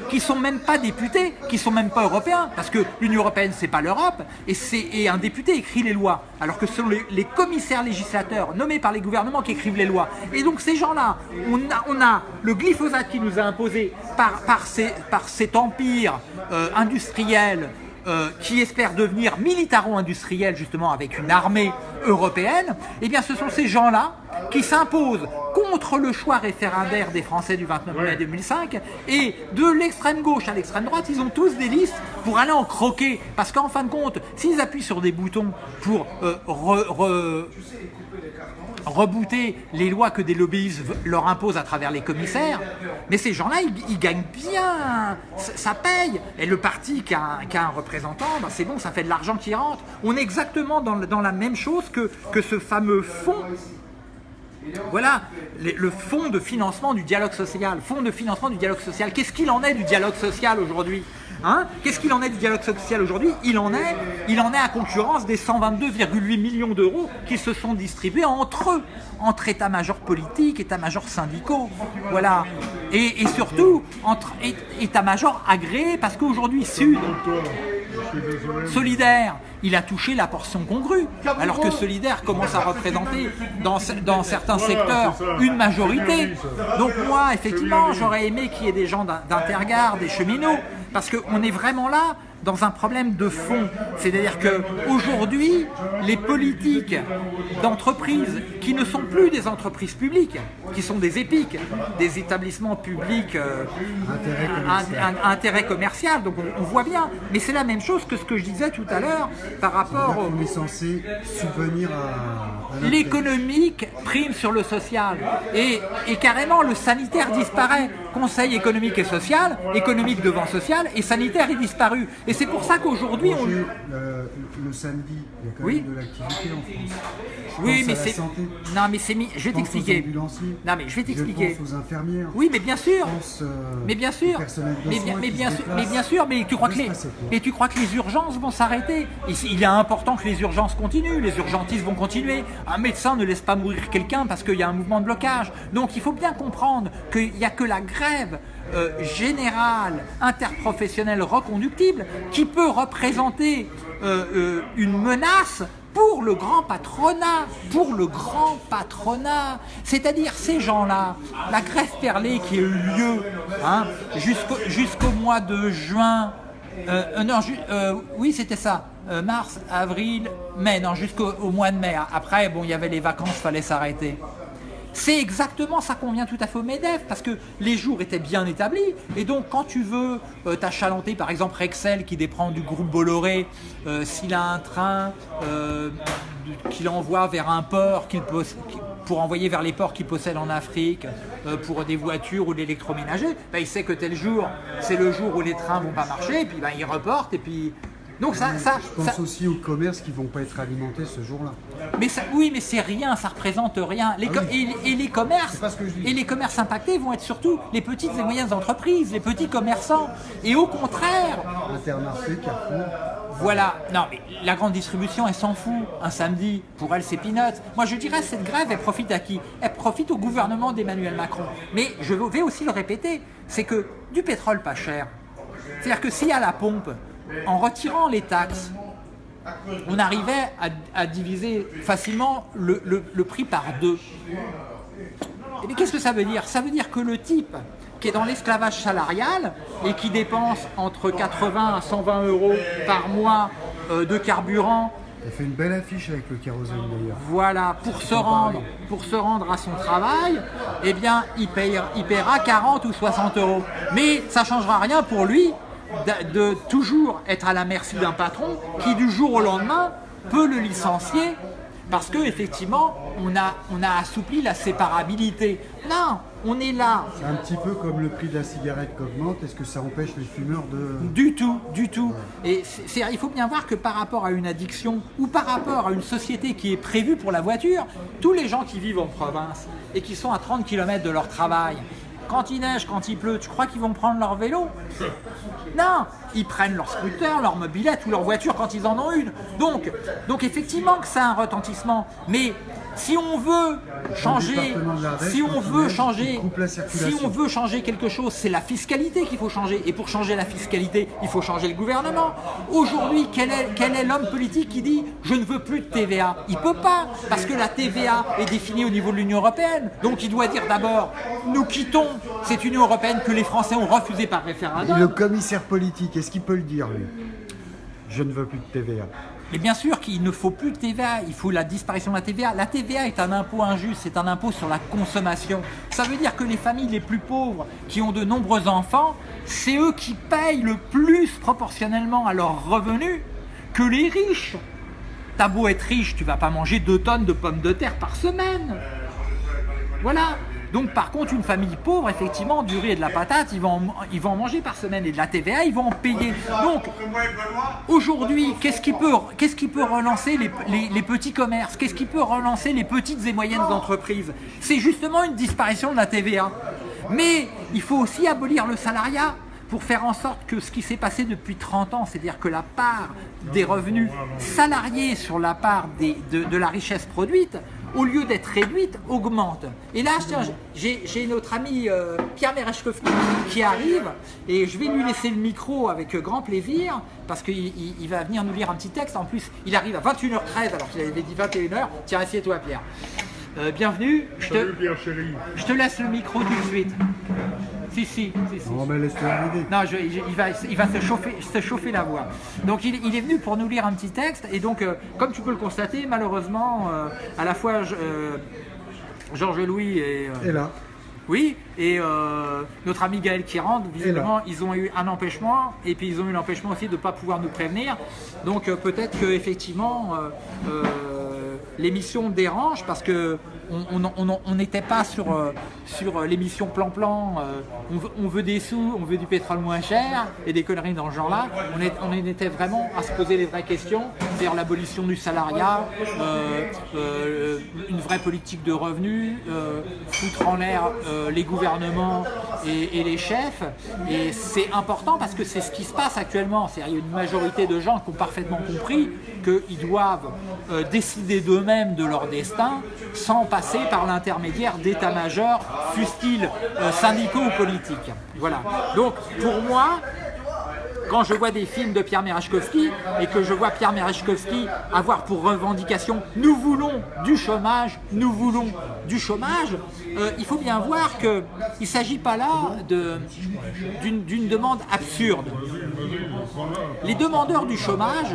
qui sont même pas députés, qui sont même pas européens, parce que l'Union européenne c'est pas l'Europe, et, et un député écrit les lois, alors que ce sont les, commissaires législateurs nommés par les gouvernements qui écrivent les lois. Et donc ces gens-là, on a, on a le glyphosate qui nous a imposé par cet empire euh, industriel euh, qui espère devenir militaro-industriel justement avec une armée européenne, eh bien ce sont ces gens-là qui s'imposent contre le choix référendaire des Français du 29 mai 2005 et de l'extrême gauche à l'extrême droite, ils ont tous des listes pour aller en croquer. Parce qu'en fin de compte, s'ils appuient sur des boutons pour euh, rebooter les lois que des lobbyistes leur imposent à travers les commissaires, mais ces gens-là, ils, gagnent bien, ça, paye. Et le parti qui a, un représentant, ben c'est bon, ça fait de l'argent qui rentre. On est exactement dans, la même chose que, que ce fameux fonds voilà le fonds de financement du dialogue social. Fonds de financement du dialogue social. Qu'est-ce qu'il en est du dialogue social aujourd'hui? Hein Qu'est-ce qu'il en est du dialogue social aujourd'hui? Il, en est, il en est à concurrence des 122,8 millions d'euros qui se sont distribués entre eux, entre états-majors politiques, états-majors syndicaux. Voilà. Et, et surtout, entre états-majors agréés, parce qu'aujourd'hui, Sud, Solidaire, il a touché la portion congrue, alors que Solidaire commence à représenter dans, dans certains secteurs une majorité. Donc moi, effectivement, j'aurais aimé qu'il y ait des gens d'Intergard, des cheminots, parce qu'on est vraiment là dans un problème de fond. C'est-à-dire qu'aujourd'hui, les politiques d'entreprises qui ne sont plus des entreprises publiques, qui sont des épiques, des établissements publics euh, intérêt, commercial. donc on, voit bien. Mais c'est la même chose que ce que je disais tout à l'heure par rapport... On est censé subvenir à... L'économique prime sur le social. Et, et carrément, le sanitaire disparaît. Conseil économique et social, économique devant social, et sanitaire est disparu. Et c'est pour ça qu'aujourd'hui, on... Manger le, le samedi, il y a quand Oui. même de l'activité en France. Je Oui, mais c'est... Non, mais c'est. Je vais t'expliquer. Non, mais je vais t'expliquer. Aux infirmières. Oui, mais bien sûr. Pense, euh, Mais bien sûr, mais bien, mais bien mais bien sûr, mais tu crois que les, mais tu crois que les urgences vont s'arrêter? Il, il est important que les urgences continuent, les urgentistes vont continuer. Un médecin ne laisse pas mourir quelqu'un parce qu'il y a un mouvement de blocage. Donc il faut bien comprendre qu'il n'y a que la grève euh, générale, interprofessionnelle, reconductible qui peut représenter euh, euh, une menace pour le grand patronat, pour le grand patronat, c'est-à-dire ces gens-là, la grève perlée qui a eu lieu hein, jusqu'au jusqu'au mois de juin, euh, euh, non, euh, oui c'était ça, euh, mars, avril, mai, non jusqu'au au mois de mai. Après, bon, il y avait les vacances, fallait s'arrêter. C'est exactement ça qu'on vient tout à fait au MEDEF, parce que les jours étaient bien établis, et donc quand tu veux euh, t'achalanter, par exemple Rexel qui dépend du groupe Bolloré, euh, s'il a un train euh, qu'il envoie vers un port qu'il pour envoyer vers les ports qu'il possède en Afrique, euh, pour des voitures ou de l'électroménager, ben, il sait que tel jour, c'est le jour où les trains vont pas marcher, et puis ben, il reporte, et puis... Donc ça, ça, Je pense ça- aussi aux commerces qui vont pas être alimentés ce jour-là. mais ça, oui, mais c'est rien, ça représente rien. Les Ah oui. et, et les commerces, et les commerces impactés vont être surtout les petites et moyennes entreprises, les petits commerçants. Et au contraire, Intermarché, Carrefour, voilà. Non, mais la grande distribution, elle s'en fout. Un samedi, pour elle, c'est peanuts. Moi, je dirais, cette grève, elle profite à qui? Elle profite au gouvernement d'Emmanuel Macron. Mais je vais aussi le répéter, c'est que du pétrole pas cher. C'est-à-dire que s'il y a la pompe, en retirant les taxes, on arrivait à, à diviser facilement le, le- le prix par deux. Et mais qu'est-ce que ça veut dire? Ça veut dire que le type qui est dans l'esclavage salarial et qui dépense entre 80 à 120 euros par mois euh, de carburant, fait une belle affiche avec le kérosène d'ailleurs. voilà, pour se rendre, pour se rendre à son travail, eh bien, il, paye, il paiera 40 ou 60 euros. Mais ça ne changera rien pour lui de, de toujours être à la merci d'un patron qui, du jour au lendemain, peut le licencier parce que effectivement, on a, on a assoupli la séparabilité. Non, on est là, C'est un petit peu comme le prix de la cigarette qui augmente. Est-ce que ça empêche les fumeurs de. Du tout, du tout. Et il faut bien voir que par rapport à une addiction ou par rapport à une société qui est prévue pour la voiture, tous les gens qui vivent en province et qui sont à 30 km de leur travail, quand il neige, quand il pleut, tu crois qu'ils vont prendre leur vélo Non, ils prennent leur scooter, leur mobilette ou leur voiture quand ils en ont une. Donc, donc effectivement que ça a un retentissement. Mais si on veut changer, si on veut changer, coupe la si circulation. on veut changer quelque chose, c'est la fiscalité qu'il faut changer. Et pour changer la fiscalité, il faut changer le gouvernement. Aujourd'hui, quel est, quel est l'homme politique qui dit je ne veux plus de TVA Il peut pas, parce que la TVA est définie au niveau de l'Union européenne. Donc il doit dire d'abord nous quittons cette Union européenne que les Français ont refusée par Et référendum. le commissaire politique, est-ce qu'il peut le dire lui Je ne veux plus de TVA. Mais bien sûr qu'il ne faut plus de TVA, il faut la disparition de la TVA. La TVA est un impôt injuste, c'est un impôt sur la consommation. Ça veut dire que les familles les plus pauvres qui ont de nombreux enfants, c'est eux qui payent le plus proportionnellement à leurs revenus que les riches. T'as beau être riche, tu vas pas manger 2 tonnes de pommes de terre par semaine. Voilà. Donc par contre, une famille pauvre, effectivement, du riz et de la patate, ils vont, en, manger par semaine et de la TVA, ils vont en payer. Donc aujourd'hui, qu'est-ce qui peut, qu'est-ce qui peut relancer les, petits commerces? Qu'est-ce qui peut relancer les petites et moyennes entreprises? C'est justement une disparition de la TVA. Mais il faut aussi abolir le salariat pour faire en sorte que ce qui s'est passé depuis 30 ans, c'est-à-dire que la part des revenus salariés sur la part de la richesse produite, au lieu d'être réduite, augmente. Et là, tiens, j'ai notre ami euh, Pierre Merechkowski qui arrive et je vais lui laisser le micro avec grand plaisir parce qu'il il- il va venir nous lire un petit texte. En plus, il arrive à 21h13 alors qu'il avait dit 21h. Tiens, assieds-toi Pierre. Euh, bienvenue, je Salut te, Pierre chéri. je te laisse le micro tout de suite. Si, si, si, si. Non, mais laisse-le arriver. Non, je- je- il va, il va se, chauffer, se chauffer la voix. Donc il, il est venu pour nous lire un petit texte et donc euh, comme tu peux le constater, malheureusement, euh, à la fois euh, Georges Louis et Et là, oui et euh, notre ami Gaël qui rentre, visiblement ils ont eu un empêchement et puis ils ont eu l'empêchement aussi de ne pas pouvoir nous prévenir. Donc euh, peut-être que effectivement euh, l'émission dérange parce que on n'était pas sur, euh, euh, l'émission plan-plan, euh, on, veut des sous, on veut du pétrole moins cher et des conneries dans ce genre-là. On, on était vraiment à se poser les vraies questions, c'est-à-dire l'abolition du salariat, une vraie politique de revenus, foutre en l'air les gouvernements et, les chefs. Et c'est important parce que c'est ce qui se passe actuellement. Il y a une majorité de gens qui ont parfaitement compris qu'ils doivent décider d'eux-mêmes de leur destin sans passer par l'intermédiaire d'états-majors, fussent-ils euh, syndicaux ou politiques. Voilà. Donc, pour moi, quand je vois des films de Pierre Merechkovski et que je vois Pierre Merechkovski avoir pour revendication « nous voulons du chômage, nous voulons du chômage euh, il faut bien voir qu'il ne s'agit pas là d'une demande absurde. Les demandeurs du chômage,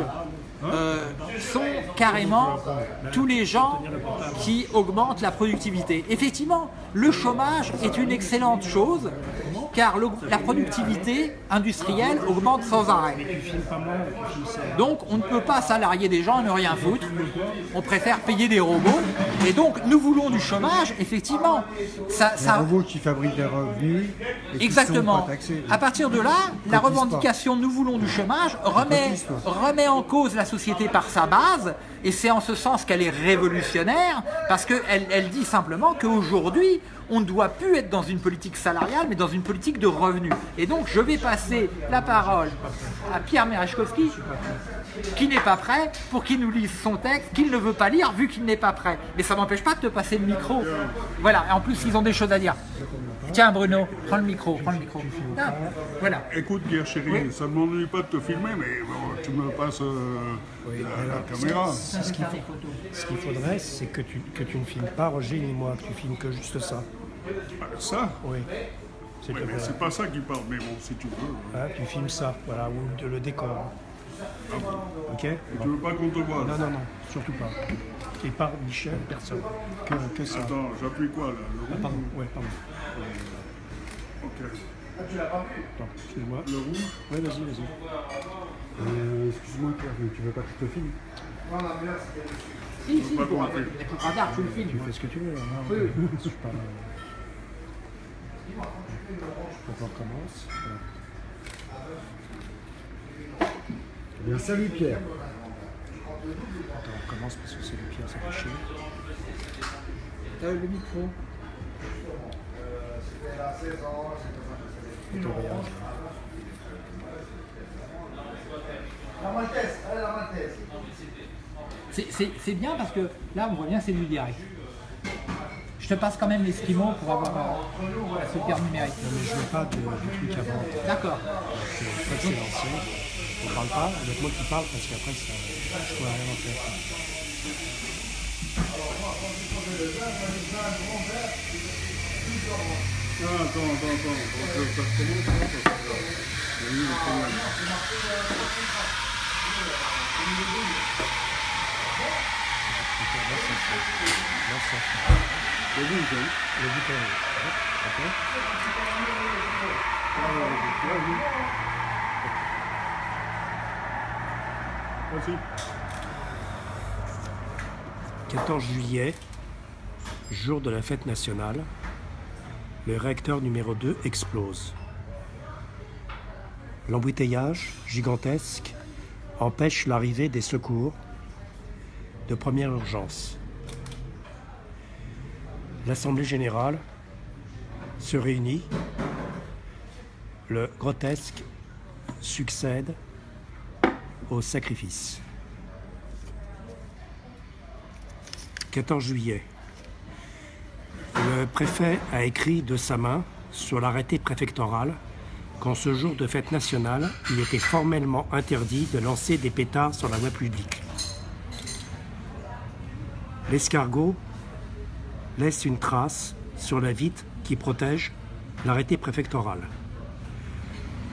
euh, sont carrément tous les gens qui augmentent la productivité. Effectivement, le chômage est une excellente chose car la productivité industrielle augmente sans arrêt. Donc on ne peut pas salarier des gens et ne rien foutre, on préfère payer des robots, et donc nous voulons du chômage, effectivement. Ça, des robots qui fabriquent des revenus. Exactement. À partir de là, la revendication nous voulons du chômage remet, remet en cause la société par sa base, et c'est en ce sens qu'elle est révolutionnaire, parce qu'elle elle dit simplement qu'aujourd'hui, on ne doit plus être dans une politique salariale, mais dans une politique de revenus. Et donc, je vais passer la parole à Pierre Merechkovski, qui n'est pas prêt, pour qu'il nous lise son texte, qu'il ne veut pas lire, vu qu'il n'est pas prêt. Mais ça n'empêche pas de te passer le micro. Voilà, et en plus, ils ont des choses à dire. Tiens Bruno, prends le micro, prends le micro. Ah, voilà. Écoute Pierre chérie, ça ne m'ennuie pas de te filmer, mais tu me passes euh, la, caméra. Ce qu'il faudrait, c'est que tu, que tu ne filmes pas Roger ni moi, que tu filmes que juste ça. Ah, ça Oui. C'est pas ça qui parle, mais bon, si tu veux. Ah, tu filmes ça, voilà, ou le décor. Ok Et Tu veux pas qu'on te voit Non, non, non, surtout pas. Et pas Michel, personne. Que, que ça. Attends, j'appuie quoi là Le ah, pardon, ouais, pardon. Ok. Ah, tu l'as pas vu? Attends, excuse-moi. Le rouge Oui, vas-y, vas-y. Euh, excuse-moi, Pierre, mais tu veux pas que je te filme? Si, si, pour un peu. tu le filmes. Tu fais ce que tu veux, là. Hein. Oui, oui. Je suis pas... On recommence. Voilà. Eh bien, salut Pierre. Attends, on commence parce que c'est le Pierre, c'est chier. T'as le micro. C'est bien parce que là, on voit bien, c'est du direct. Je te passe quand même l'esquimau pour avoir euh, la super numérique. Non, mais je veux pas de, de trucs avant. D'accord. Ça, c'est l'ancien. On parle pas, avec moi qui parle parce qu'après, ça, je pourrais rien en faire. Ah, attends, attends, attends. Ça commence, hein, parce que il y a eu un problème. Le bouton. Le bouton. Ok. Vas-y. 14 juillet, jour de la fête nationale, le réacteur numéro 2 explose. L'embouteillage gigantesque empêche l'arrivée des secours de première urgence. L'Assemblée générale se réunit. Le grotesque succède sacrifice. 14 juillet. Le préfet a écrit de sa main sur l'arrêté préfectoral qu'en ce jour de fête nationale, il était formellement interdit de lancer des pétards sur la voie publique. L'escargot laisse une trace sur la vitre qui protège l'arrêté préfectoral.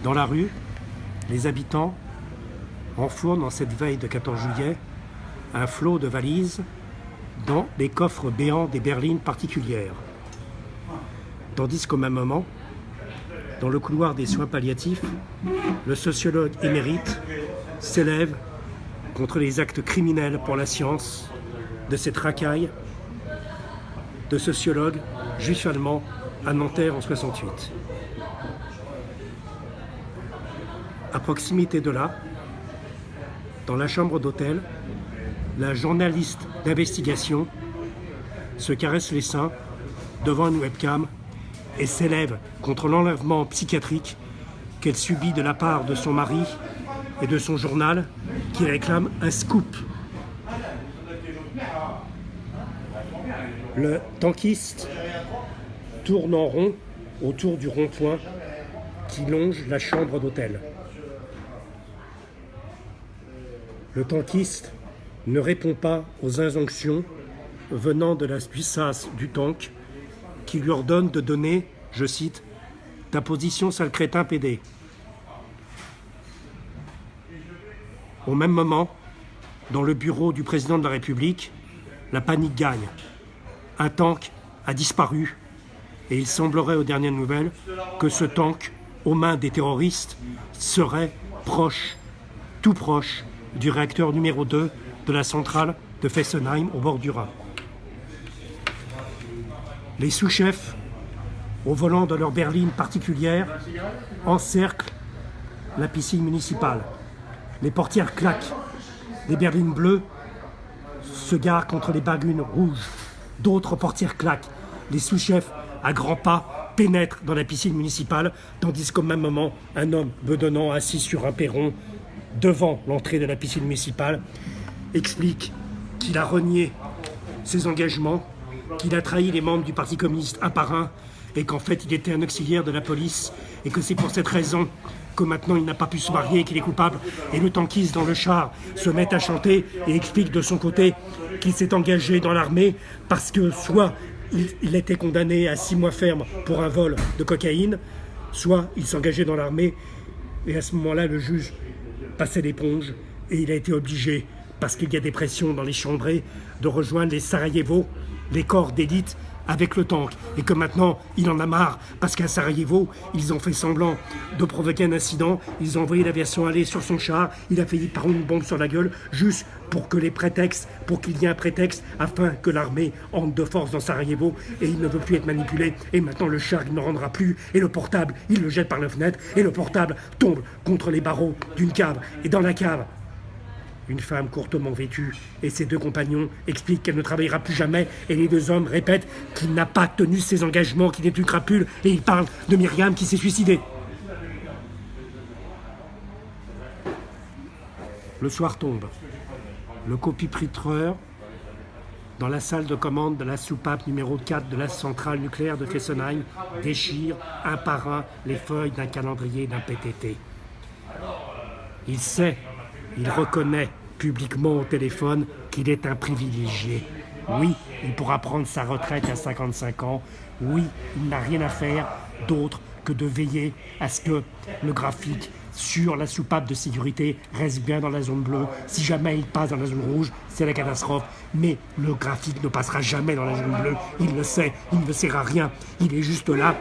Dans la rue, les habitants enfournent en cette veille de 14 juillet un flot de valises dans les coffres béants des berlines particulières. Tandis qu'au même moment, dans le couloir des soins palliatifs, le sociologue émérite s'élève contre les actes criminels pour la science de cette racaille de sociologue juif allemand à Nanterre en 68. À proximité de là, dans la chambre d'hôtel, la journaliste d'investigation se caresse les seins devant une webcam et s'élève contre l'enlèvement psychiatrique qu'elle subit de la part de son mari et de son journal qui réclame un scoop. Le tankiste tourne en rond autour du rond-point qui longe la chambre d'hôtel. Le tankiste ne répond pas aux injonctions venant de la puissance du tank qui lui ordonne de donner, je cite, ta position sale crétin PD. Au même moment, dans le bureau du président de la République, la panique gagne. Un tank a disparu et il semblerait aux dernières nouvelles que ce tank, aux mains des terroristes, serait proche, tout proche, du réacteur numéro 2 de la centrale de Fessenheim au bord du Rhin. Les sous-chefs, au volant de leur berline particulière, encerclent la piscine municipale. Les portières claquent. Les berlines bleues se garent contre les bagunes rouges. D'autres portières claquent. Les sous-chefs, à grands pas, pénètrent dans la piscine municipale, tandis qu'au même moment, un homme bedonnant assis sur un perron devant l'entrée de la piscine municipale explique qu'il a renié ses engagements, qu'il a trahi les membres du Parti communiste un par un, et qu'en fait il était un auxiliaire de la police, et que c'est pour cette raison que maintenant il n'a pas pu se marier qu'il est coupable. Et le tankiste dans le char se met à chanter et explique de son côté qu'il s'est engagé dans l'armée parce que soit il, il était condamné à six mois ferme pour un vol de cocaïne, soit il s'engageait dans l'armée et à ce moment-là le juge passait l'éponge et il a été obligé, parce qu'il y a des pressions dans les chambrées, de rejoindre les Sarajevo, les corps d'élite avec le tank et que maintenant il en a marre parce qu'à Sarajevo ils ont fait semblant de provoquer un incident, ils ont envoyé l'aviation aller sur son char, il a failli prendre une bombe sur la gueule juste pour que les prétextes, pour qu'il y ait un prétexte afin que l'armée entre de force dans Sarajevo. Et il ne veut plus être manipulé. Et maintenant le char il ne rendra plus. Et le portable il le jette par la fenêtre. Et le portable tombe contre les barreaux d'une cave. Et dans la cave une femme courtement vêtue et ses deux compagnons expliquent qu'elle ne travaillera plus jamais et les deux hommes répètent qu'il n'a pas tenu ses engagements, qu'il est une crapule et ils parlent de Myriam qui s'est suicidée. Le soir tombe. Le copipritreur, dans la salle de commande de la soupape numéro 4 de la centrale nucléaire de Fessenheim, déchire un par un les feuilles d'un calendrier d'un PTT. Il sait, il reconnaît publiquement au téléphone qu'il est un privilégié. Oui, il pourra prendre sa retraite à 55 ans. Oui, il n'a rien à faire d'autre que de veiller à ce que le graphique sur la soupape de sécurité reste bien dans la zone bleue. Si jamais il passe dans la zone rouge, c'est la catastrophe. Mais le graphique ne passera jamais dans la zone bleue. Il le sait, il ne sert à rien. Il est juste là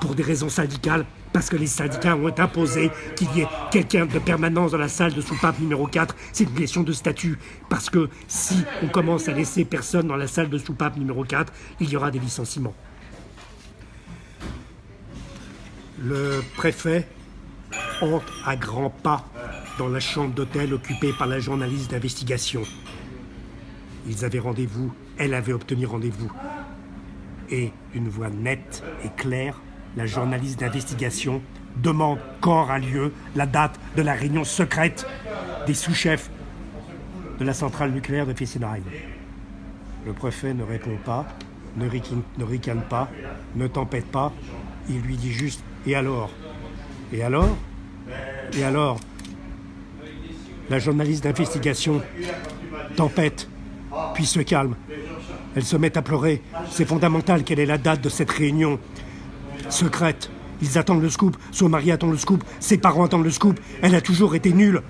pour des raisons syndicales parce que les syndicats ont imposé qu'il y ait quelqu'un de permanence dans la salle de soupape numéro 4. C'est une question de statut. Parce que si on commence à laisser personne dans la salle de soupape numéro 4, il y aura des licenciements. Le préfet entre à grands pas dans la chambre d'hôtel occupée par la journaliste d'investigation. Ils avaient rendez-vous, elle avait obtenu rendez-vous. Et d'une voix nette et claire, la journaliste d'investigation demande quand aura lieu la date de la réunion secrète des sous-chefs de la centrale nucléaire de Fessenheim. Le préfet ne répond pas, ne, ricane, ne ricane pas, ne tempête pas. Il lui dit juste Et alors? Et alors? Et alors? La journaliste d'investigation tempête, puis se calme. Elle se met à pleurer. C'est fondamental quelle est la date de cette réunion secrète. Ils attendent le scoop, son mari attend le scoop, ses parents attendent le scoop. Elle a toujours été nulle.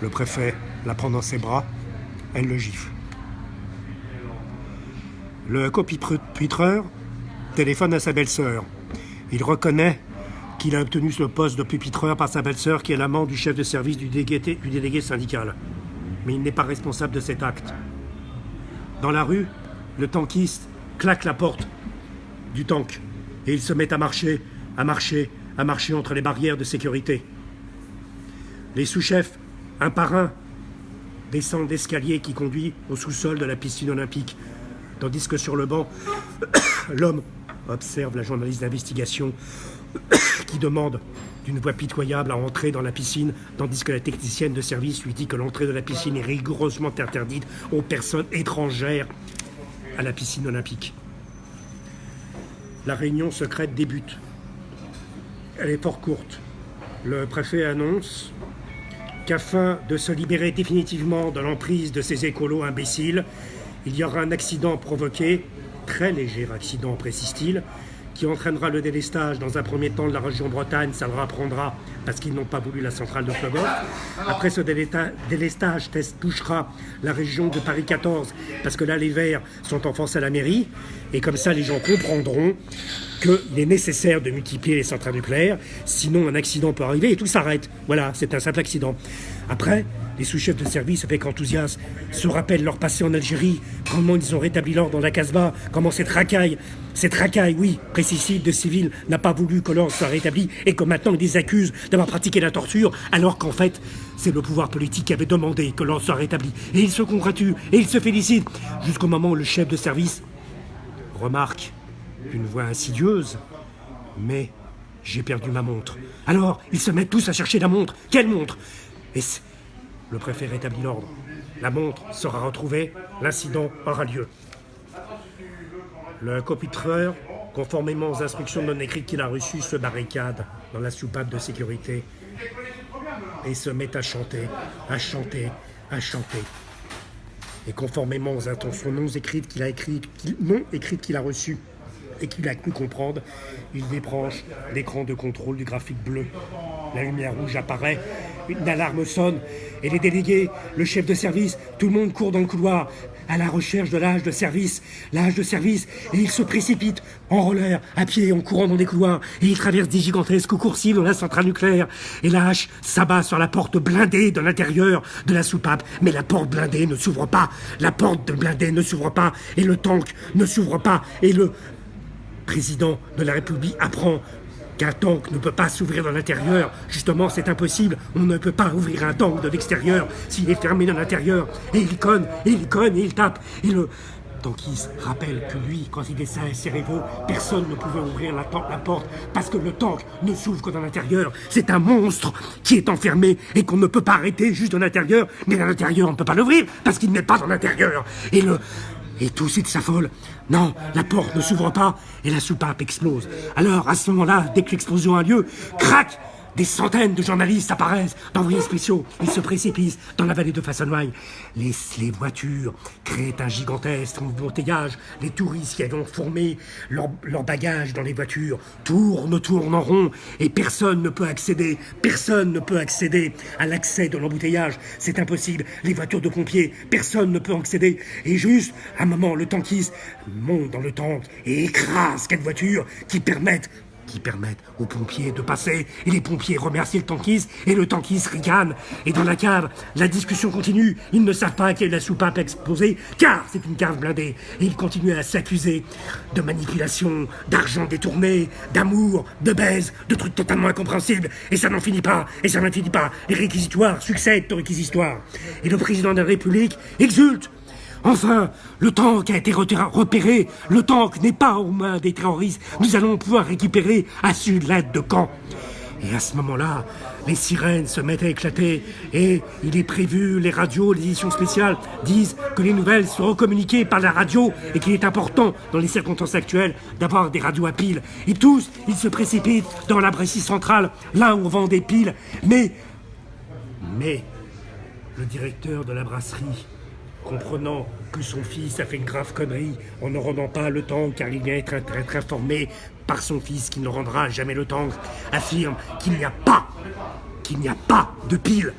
Le préfet la prend dans ses bras, elle le gifle. Le copitreur téléphone à sa belle-sœur. Il reconnaît qu'il a obtenu le poste de pupitreur par sa belle-sœur qui est l'amant du chef de service du délégué syndical. Mais il n'est pas responsable de cet acte. Dans la rue, le tankiste claque la porte du tank et il se met à marcher, à marcher, à marcher entre les barrières de sécurité. Les sous-chefs, un par un, descendent l'escalier qui conduit au sous-sol de la piscine olympique, tandis que sur le banc, l'homme observe la journaliste d'investigation qui demande d'une voix pitoyable à entrer dans la piscine, tandis que la technicienne de service lui dit que l'entrée de la piscine est rigoureusement interdite aux personnes étrangères à la piscine olympique. La réunion secrète débute. Elle est fort courte. Le préfet annonce qu'afin de se libérer définitivement de l'emprise de ces écolos imbéciles, il y aura un accident provoqué, très léger accident précise-t-il, qui entraînera le délestage dans un premier temps de la région Bretagne, ça le apprendra parce qu'ils n'ont pas voulu la centrale de Plogoff. Après ce délestage, touchera la région de Paris 14 parce que là les Verts sont en force à la mairie et comme ça les gens comprendront qu'il est nécessaire de multiplier les centrales nucléaires, sinon un accident peut arriver et tout s'arrête. Voilà, c'est un simple accident. Après, les sous-chefs de service, avec enthousiasme, se rappellent leur passé en Algérie, comment ils ont rétabli l'ordre dans la Casbah, comment cette racaille, cette racaille, oui, précicide de civils, n'a pas voulu que l'ordre soit rétabli et que maintenant ils les accusent d'avoir pratiqué la torture, alors qu'en fait, c'est le pouvoir politique qui avait demandé que l'ordre soit rétabli. Et ils se congratulent et ils se félicitent, jusqu'au moment où le chef de service remarque d'une voix insidieuse, mais j'ai perdu ma montre. Alors, ils se mettent tous à chercher la montre. Quelle montre? Le préfet rétablit l'ordre. La montre sera retrouvée, l'incident aura lieu. Le copitreur, conformément aux instructions non écrites qu'il a reçues, se barricade dans la soupape de sécurité et se met à chanter, à chanter, à chanter. Et conformément aux intentions non écrites qu'il a non écrites qu'il a reçues et qu'il a cru comprendre, il débranche l'écran de contrôle du graphique bleu. La lumière rouge apparaît, une alarme sonne, et les délégués, le chef de service, tout le monde court dans le couloir à la recherche de l'âge de service, l'âge de service, et ils se précipitent en roller, à pied, en courant dans des couloirs, et ils traversent des gigantesques coursives dans la centrale nucléaire, et la hache s'abat sur la porte blindée de l'intérieur de la soupape, mais la porte blindée ne s'ouvre pas, la porte de blindée ne s'ouvre pas, et le tank ne s'ouvre pas, et le président de la République apprend qu'un tank ne peut pas s'ouvrir dans l'intérieur. Justement, c'est impossible. On ne peut pas ouvrir un tank de l'extérieur s'il est fermé dans l'intérieur. Et il conne, et il conne, et il tape. Et le tankiste rappelle que lui, quand il est à Cérévo, personne ne pouvait ouvrir la, porte parce que le tank ne s'ouvre que dans l'intérieur. C'est un monstre qui est enfermé et qu'on ne peut pas arrêter juste dans l'intérieur. Mais dans l'intérieur, on ne peut pas l'ouvrir parce qu'il n'est pas dans l'intérieur. Et le et tout de s'affole. Non, la porte ne s'ouvre pas et la soupape explose. Alors, à ce moment-là, dès que l'explosion a lieu, crac des centaines de journalistes apparaissent d'envoyés spéciaux. Ils se précipitent dans la vallée de Fassonway. Les, les voitures créent un gigantesque embouteillage. Les touristes qui avaient formé leur, leur bagages dans les voitures tournent, tournent en rond et personne ne peut accéder. Personne ne peut accéder à l'accès de l'embouteillage. C'est impossible. Les voitures de pompiers, personne ne peut accéder. Et juste, un moment, le tankiste monte dans le tank et écrase quatre voitures qui permettent qui permettent aux pompiers de passer, et les pompiers remercient le tankiste, et le tankiste ricane. Et dans la cave, la discussion continue. Ils ne savent pas quelle est la soupape exposée, car c'est une cave blindée. Et ils continuent à s'accuser de manipulation, d'argent détourné, d'amour, de baise, de trucs totalement incompréhensibles. Et ça n'en finit pas, et ça n'en finit pas. Les réquisitoires succèdent aux réquisitoires. Et le président de la République exulte Enfin, le tank a été repéré. Le tank n'est pas aux mains des terroristes. Nous allons pouvoir récupérer à sud l'aide de camp. Et à ce moment-là, les sirènes se mettent à éclater et il est prévu, les radios, les éditions spéciales disent que les nouvelles seront communiquées par la radio et qu'il est important, dans les circonstances actuelles, d'avoir des radios à piles. Et tous, ils se précipitent dans la Bressie centrale, là où on vend des piles. Mais, mais, le directeur de la brasserie comprenant que son fils a fait une grave connerie en ne rendant pas le temps car il vient être, informé par son fils qui ne rendra jamais le temps, affirme qu'il n'y a pas, qu'il n'y a pas de piles.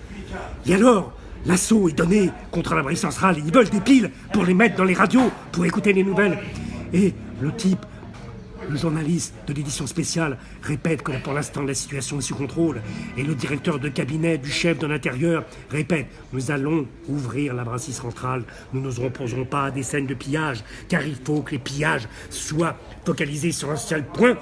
Et alors, l'assaut est donné contre la brise centrale ils veulent des piles pour les mettre dans les radios, pour écouter les nouvelles. Et le type le journaliste de l'édition spéciale répète que pour l'instant la situation est sous contrôle et le directeur de cabinet du chef de l'intérieur répète nous allons ouvrir la brasserie centrale, nous ne nous pas à des scènes de pillage car il faut que les pillages soient focalisés sur un seul point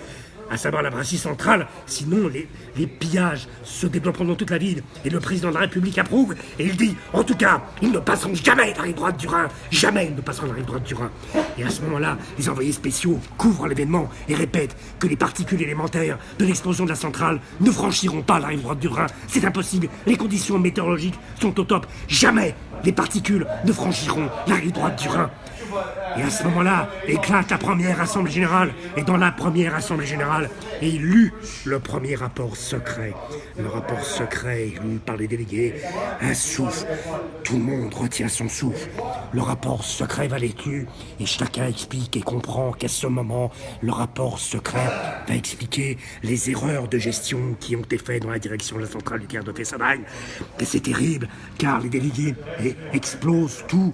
à savoir la brasserie centrale, sinon les, les pillages se développeront dans toute la ville et le président de la République approuve et il dit en tout cas ils ne passeront jamais la rive droite du Rhin, jamais ils ne passeront la rive droite du Rhin. Et à ce moment-là, les envoyés spéciaux couvrent l'événement et répètent que les particules élémentaires de l'explosion de la centrale ne franchiront pas la rive droite du Rhin. C'est impossible, les conditions météorologiques sont au top, jamais les particules ne franchiront la rive droite du Rhin. Et à ce moment-là, éclate la première assemblée générale. Et dans la première assemblée générale, il lut le premier rapport secret. Le rapport secret lu par les délégués. Un souffle. Tout le monde retient son souffle. Le rapport secret va l'étu et chacun explique et comprend qu'à ce moment, le rapport secret va expliquer les erreurs de gestion qui ont été faites dans la direction de la centrale nucléaire de Fessenheim. Et c'est terrible, car les délégués explosent tout,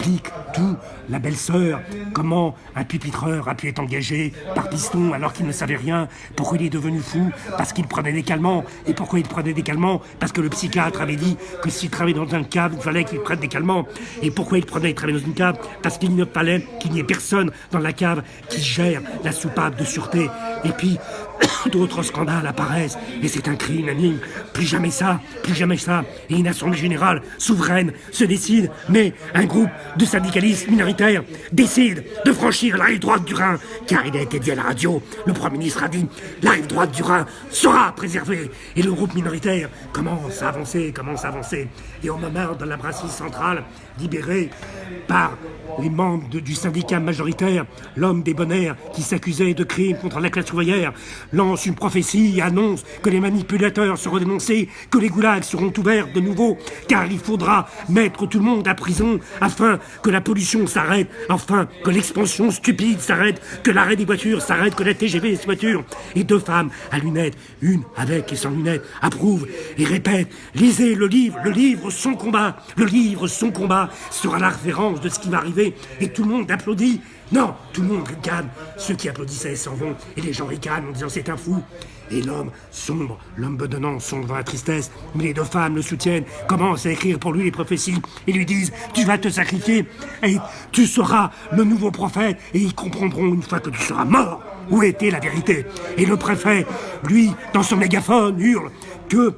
explique tout. La belle-sœur, comment un pupitreur a pu être engagé par Piston alors qu'il ne savait rien? Pourquoi il est devenu fou? Parce qu'il prenait des calmants. Et pourquoi il prenait des calmants? Parce que le psychiatre avait dit que s'il travaillait dans un cave, il fallait qu'il prenne des calmants. Et pourquoi il prenait, il travaillait dans une cave? Parce qu'il ne fallait qu'il n'y ait personne dans la cave qui gère la soupape de sûreté. Et puis, d'autres scandales apparaissent, et c'est un cri unanime. Plus jamais ça, plus jamais ça. Et une assemblée générale souveraine se décide, mais un groupe de syndicalistes minoritaires décide de franchir la rive droite du Rhin, car il a été dit à la radio, le Premier ministre a dit, la rive droite du Rhin sera préservée. Et le groupe minoritaire commence à avancer, commence à avancer. Et au moment de la brasserie centrale, libérée par les membres du syndicat majoritaire, l'homme des bonheurs qui s'accusait de crimes contre la classe ouvrière, lance une prophétie et annonce que les manipulateurs seront dénoncés, que les goulags seront ouverts de nouveau, car il faudra mettre tout le monde à prison afin que la pollution s'arrête, afin que l'expansion stupide s'arrête, que l'arrêt des voitures s'arrête, que la TGV des voitures. Et deux femmes à lunettes, une avec et sans lunettes, approuvent et répètent Lisez le livre, le livre, son combat, le livre, son combat sera la référence de ce qui va arriver. Et tout le monde applaudit. Non, tout le monde ricane. Ceux qui applaudissaient s'en vont et les gens ricanent en disant c'est un fou. Et l'homme sombre, l'homme bedonnant sombre dans la tristesse, mais les deux femmes le soutiennent, commencent à écrire pour lui les prophéties et lui disent Tu vas te sacrifier et tu seras le nouveau prophète et ils comprendront une fois que tu seras mort où était la vérité? Et le préfet, lui, dans son mégaphone, hurle que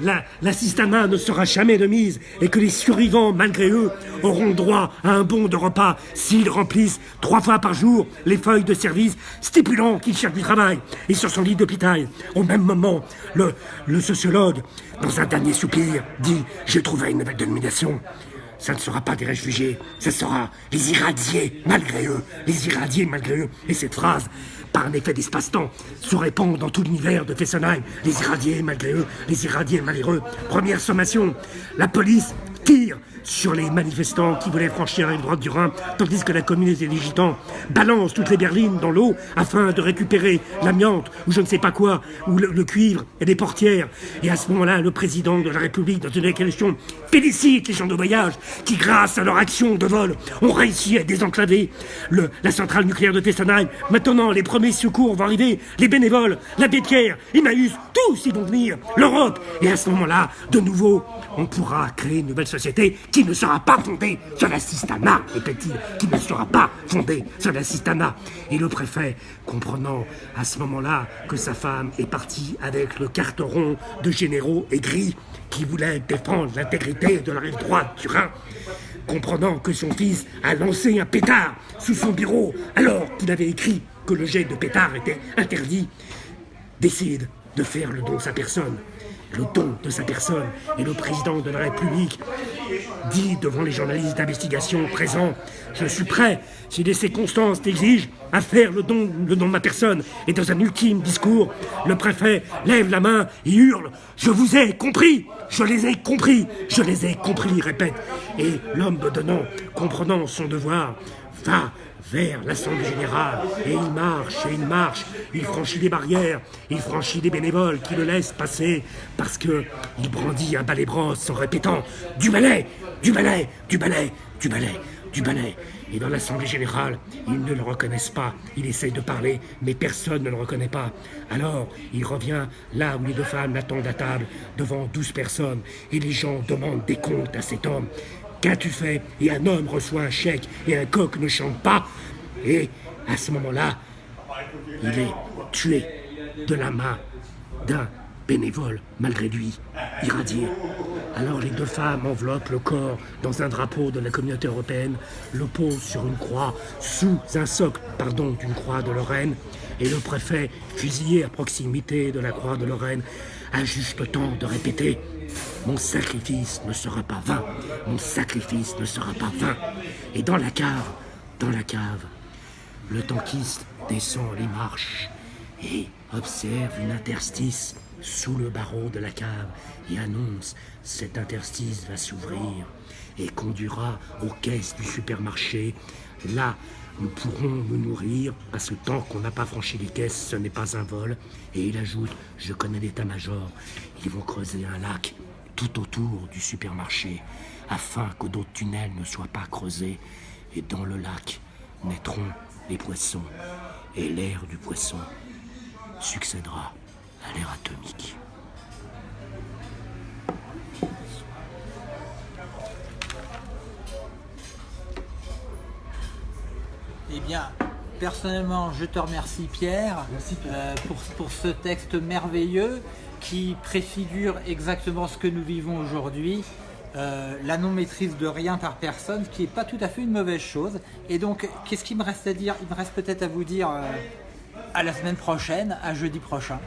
la, ne sera jamais de mise et que les survivants, malgré eux, auront droit à un bon de repas s'ils remplissent trois fois par jour les feuilles de service stipulant qu'ils cherchent du travail. Et sur son lit d'hôpital, au même moment, le, le sociologue, dans un dernier soupir, dit « J'ai trouvé une nouvelle dénomination » ça ne sera pas des réfugiés, ce sera les irradiés malgré eux, les irradiés malgré eux. Et cette phrase, par un effet d'espace-temps, se répand dans tout l'univers de Fessenheim. Les irradiés malgré eux, les irradiés malheureux. Première sommation, la police tire sur les manifestants qui voulaient franchir la droite du Rhin, tandis que la communauté des gitans balance toutes les berlines dans l'eau afin de récupérer l'amiante ou je ne sais pas quoi, ou le, cuivre et les portières. Et à ce moment-là, le président de la République, dans une élection, félicite les gens de voyage qui, grâce à leur action de vol, ont réussi à désenclaver la centrale nucléaire de Fessenheim. Maintenant, les premiers secours vont arriver, les bénévoles, l'abbé Pierre, Emmaüs, tous ils vont venir, l'Europe. Et à ce moment-là, de nouveau, on pourra créer une nouvelle société qui ne sera pas fondée sur la systana, répète-t-il, qui ne sera pas fondée sur la systana. Et le préfet, comprenant à ce moment-là que sa femme est partie avec le carteron de généraux aigris qui voulaient défendre l'intégrité de la rive droite du Rhin, comprenant que son fils a lancé un pétard sous son bureau alors qu'il avait écrit que le jet de pétard était interdit, décide de faire le don de sa personne le don de sa personne. Et le président de la République dit devant les journalistes d'investigation présents Je suis prêt, si les circonstances l'exigent, à faire le don, le don de ma personne. Et dans un ultime discours, le préfet lève la main et hurle Je vous ai compris Je les ai compris Je les ai compris, répète. Et l'homme bedonnant, comprenant son devoir, va vers l'Assemblée Générale, et il marche, et il marche, il franchit des barrières, il franchit des bénévoles qui le laissent passer, parce que il brandit un balai brosse en répétant « Du balai Du balai Du balai Du balai !» du balai. Et dans l'Assemblée générale, ils ne le reconnaissent pas. Il essaye de parler, mais personne ne le reconnaît pas. Alors, il revient là où les deux femmes l'attendent à table, devant douze personnes, et les gens demandent des comptes à cet homme. Qu'as-tu fait? Et un homme reçoit un chèque, et un coq ne chante pas. Et à ce moment-là, il est tué de la main d'un bénévole, malgré lui, irradié. Alors les deux femmes enveloppent le corps dans un drapeau de la communauté européenne, le posent sur une croix, sous un socle, pardon, d'une croix de Lorraine, et le préfet, fusillé à proximité de la croix de Lorraine, a juste le temps de répéter Mon sacrifice ne sera pas vain, mon sacrifice ne sera pas vain. Et dans la cave, dans la cave, le tankiste descend les marches et observe une interstice sous le barreau de la cave et annonce cet interstice va s'ouvrir et conduira aux caisses du supermarché. Là, nous pourrons nous nourrir parce que tant qu'on n'a pas franchi les caisses, ce n'est pas un vol. Et il ajoute, je connais l'état-major, ils vont creuser un lac tout autour du supermarché afin que d'autres tunnels ne soient pas creusés et dans le lac naîtront les poissons et l'air du poisson succédera à l'ère atomique. Eh bien, personnellement, je te remercie Pierre, euh, pour, pour ce texte merveilleux qui préfigure exactement ce que nous vivons aujourd'hui. euh, la non-maîtrise de rien par personne, qui n'est pas tout à fait une mauvaise chose. Et donc, qu'est-ce qu'il me reste à dire? Il me reste peut-être à vous dire euh, à la semaine prochaine, à jeudi prochain.